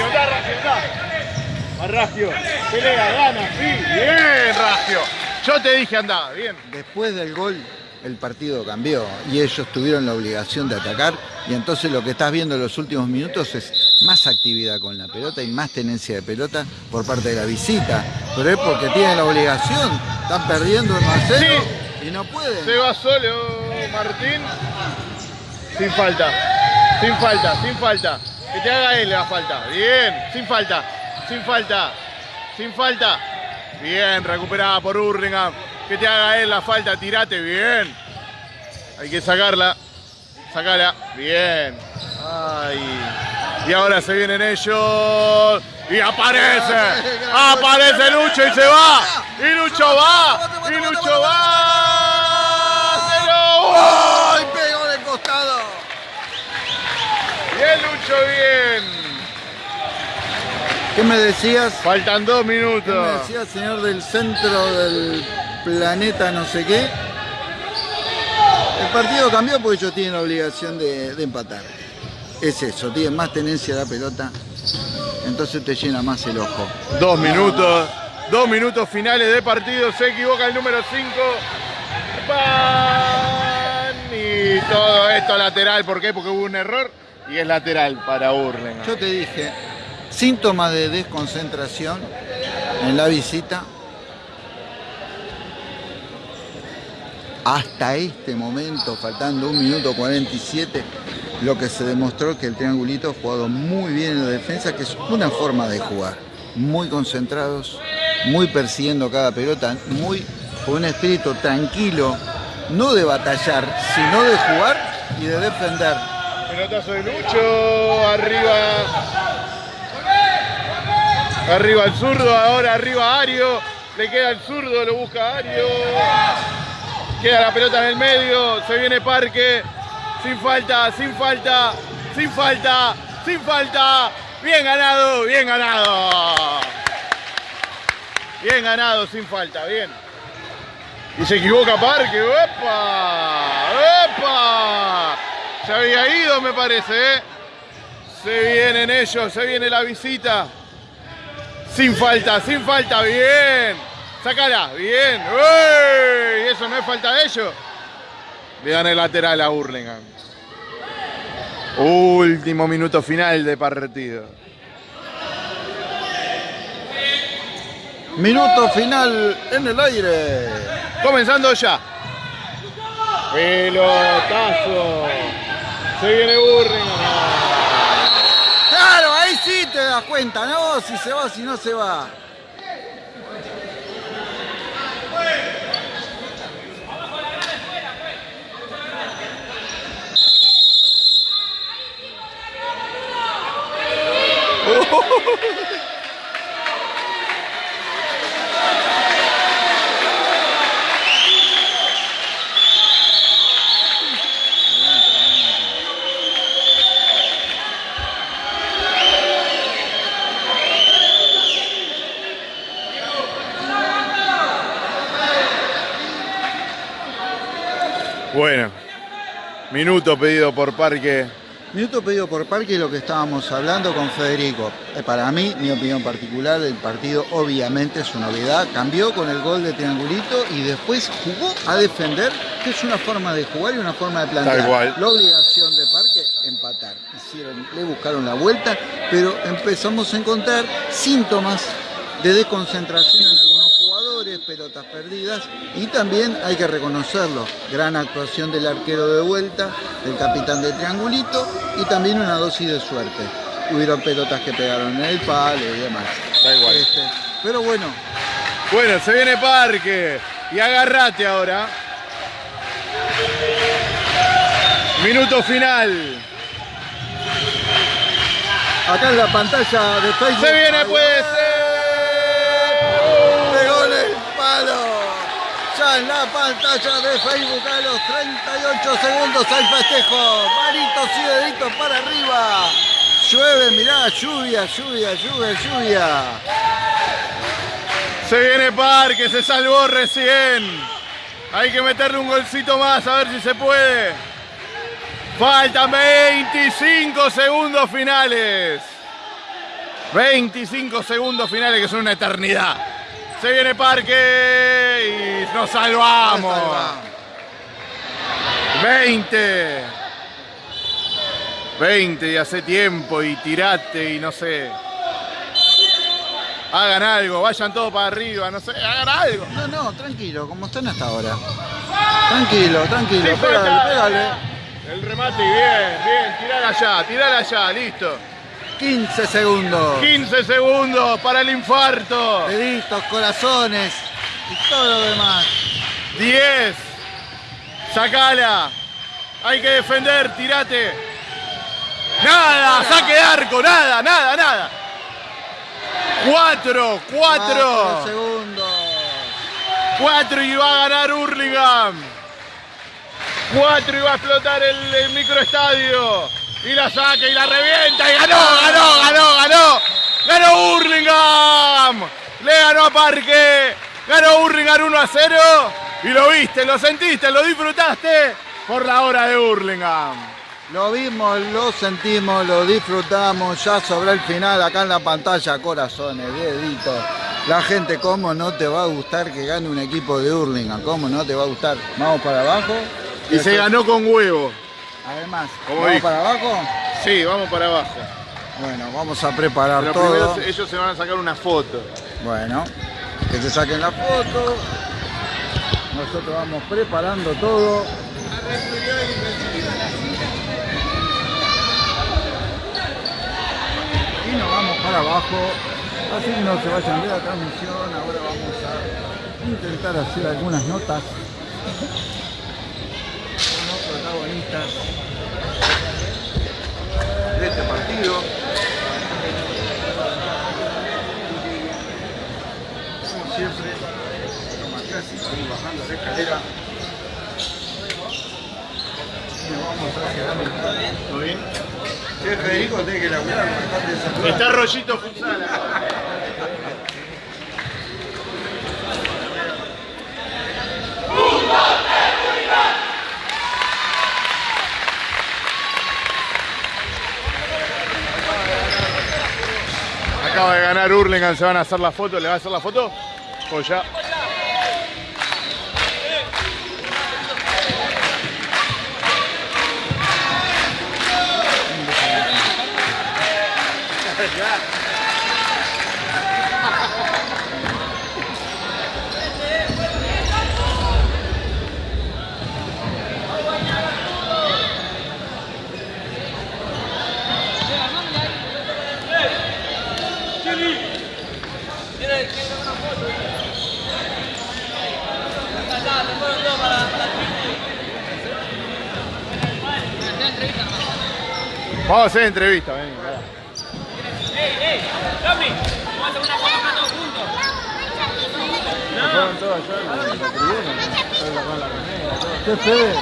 [SPEAKER 1] Ragio, pelea, gana, sí. Bien, Ragio. Yo te dije andá, bien.
[SPEAKER 2] después del gol, el partido cambió y ellos tuvieron la obligación de atacar. Y entonces lo que estás viendo en los últimos minutos es más actividad con la pelota y más tenencia de pelota por parte de la visita. Pero es porque tienen la obligación. Están perdiendo 1 a 0 y no pueden.
[SPEAKER 1] Se va solo Martín. Sin falta. Sin falta, sin falta. Que te haga él la falta. Bien, sin falta. Sin falta. Sin falta. Bien, recuperada por Urlingham. Que te haga él la falta, tirate, bien. Hay que sacarla. Sacala. Bien. Ay. Y ahora se vienen ellos. Y aparece. Aparece Lucho y se va. Y Lucho va. Y Lucho va. ¡Cero!
[SPEAKER 2] ¡Ay, pegó de costado!
[SPEAKER 1] Bien, Lucho, bien.
[SPEAKER 2] ¿Qué me decías?
[SPEAKER 1] Faltan dos
[SPEAKER 2] ¿Qué me
[SPEAKER 1] minutos.
[SPEAKER 2] decía señor del centro del planeta no sé qué? El partido cambió porque ellos tienen la obligación de, de empatar. Es eso, tienen más tenencia de la pelota, entonces te llena más el ojo.
[SPEAKER 1] Dos minutos. Dos minutos finales de partido. Se equivoca el número 5. Y todo esto lateral. ¿Por qué? Porque hubo un error. Y es lateral para Burlingame.
[SPEAKER 2] Yo te dije, síntomas de desconcentración en la visita. Hasta este momento, faltando un minuto 47, lo que se demostró que el triangulito ha jugado muy bien en la defensa, que es una forma de jugar. Muy concentrados, muy persiguiendo cada pelota, muy con un espíritu tranquilo, no de batallar, sino de jugar y de defender.
[SPEAKER 1] Pelotazo de Lucho. Arriba. Arriba el zurdo. Ahora arriba Ario. Le queda el zurdo. Lo busca Ario. Queda la pelota en el medio. Se viene Parque. Sin falta, sin falta, sin falta, sin falta. Bien ganado, bien ganado. Bien ganado, sin falta, bien. Y se equivoca Parque. ¡Opa! ¡Opa! Se había ido, me parece, ¿eh? Se vienen ellos, se viene la visita. Sin falta, sin falta, bien. Sácala, bien. ¡Uy! ¿Eso no es falta de ellos? Le dan el lateral a Burlingame. Último minuto final de partido.
[SPEAKER 2] Minuto final en el aire.
[SPEAKER 1] Comenzando ya. Pelotazo. Se viene Burlingame.
[SPEAKER 2] Te das cuenta, ¿no? Si se va, si no se va. [LAUGHS]
[SPEAKER 1] Bueno, minuto pedido por Parque
[SPEAKER 2] Minuto pedido por Parque lo que estábamos hablando con Federico. Eh, para mí, mi opinión particular, el partido obviamente es una novedad. Cambió con el gol de triangulito y después jugó a defender, que es una forma de jugar y una forma de plantear.
[SPEAKER 1] Tal cual.
[SPEAKER 2] La obligación de Parque, empatar. Hicieron, le buscaron la vuelta, pero empezamos a encontrar síntomas de desconcentración en algunos jugadores, pelotas perdidas y también hay que reconocerlo, gran actuación del arquero de vuelta, del capitán de triangulito y también una dosis de suerte. Hubieron pelotas que pegaron en el palo y demás.
[SPEAKER 1] Da igual.
[SPEAKER 2] Este, pero bueno,
[SPEAKER 1] Bueno, se viene Parque. Y agarrate ahora. Minuto final.
[SPEAKER 2] acá en la pantalla de Facebook.
[SPEAKER 1] Se viene,
[SPEAKER 2] Ahí En la pantalla de Facebook a los 38 segundos al festejo. Manitos y deditos para arriba. Llueve, mirá, lluvia, lluvia, lluvia, lluvia.
[SPEAKER 1] Se viene Parque, se salvó recién. Hay que meterle un golcito más a ver si se puede. Faltan 25 segundos finales. 25 segundos finales que son una eternidad. Se viene Parque y nos salvamos. 20. 20 y hace tiempo y tirate y no sé. Hagan algo, vayan todos para arriba, no sé, hagan algo.
[SPEAKER 2] No, no, tranquilo, como están hasta ahora. Tranquilo, tranquilo,
[SPEAKER 1] Sí,
[SPEAKER 2] pégale, pégale.
[SPEAKER 1] El remate, bien, bien, tirala allá, tirala allá, listo.
[SPEAKER 2] 15 segundos.
[SPEAKER 1] 15 segundos para el infarto.
[SPEAKER 2] Deditos, corazones y todo lo demás.
[SPEAKER 1] 10. Sacala. Hay que defender, tirate. Nada, saque de arco, nada, nada, nada. 4, 4.
[SPEAKER 2] Cuatro segundos.
[SPEAKER 1] 4 y va a ganar Hurlingham. 4 y va a explotar el, el microestadio. Y la saca y la revienta y ganó, ganó, ganó, ganó. Ganó Hurlingham. Le ganó a Parque. Ganó Hurlingham 1 a 0. Y lo viste, lo sentiste, lo disfrutaste por la hora de Hurlingham.
[SPEAKER 2] Lo vimos, lo sentimos, lo disfrutamos. Ya sobre el final, acá en la pantalla, corazones, deditos. La gente, ¿cómo no te va a gustar que gane un equipo de Hurlingham? ¿Cómo no te va a gustar? Vamos para abajo.
[SPEAKER 1] Y se ganó con huevo.
[SPEAKER 2] Además, ¿vamos
[SPEAKER 1] dijo.
[SPEAKER 2] para abajo?
[SPEAKER 1] Sí, vamos para abajo.
[SPEAKER 2] Bueno, vamos a preparar
[SPEAKER 1] Pero
[SPEAKER 2] todo.
[SPEAKER 1] primero ellos se van a sacar una foto.
[SPEAKER 2] Bueno, que se saquen la foto. Nosotros vamos preparando todo. Y nos vamos para abajo. Así que no se vayan de la transmisión. Ahora vamos a intentar hacer algunas notas. con los protagonistas de este partido. Siempre, como acá si seguimos bajando la escalera. Nos vamos mitad.
[SPEAKER 1] ¿Todo bien?
[SPEAKER 2] Che, Federico, tiene que laburar bastante esa.
[SPEAKER 1] Está rollito futsal. Acaba de ganar Hurlingham, se van a hacer la foto, ¿le va a hacer la foto? O ya. Vamos a hacer entrevista, vení. Se fueron todos allá en la- en la tribuna, todos acá en la remera, todo.
[SPEAKER 2] ¿Qué Fede?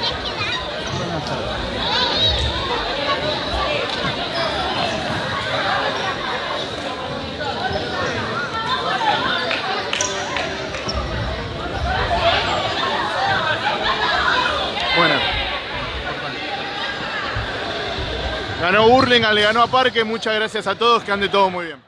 [SPEAKER 1] Ganó Burlingame, le ganó a Parque. Muchas gracias a todos, que ande todo muy bien.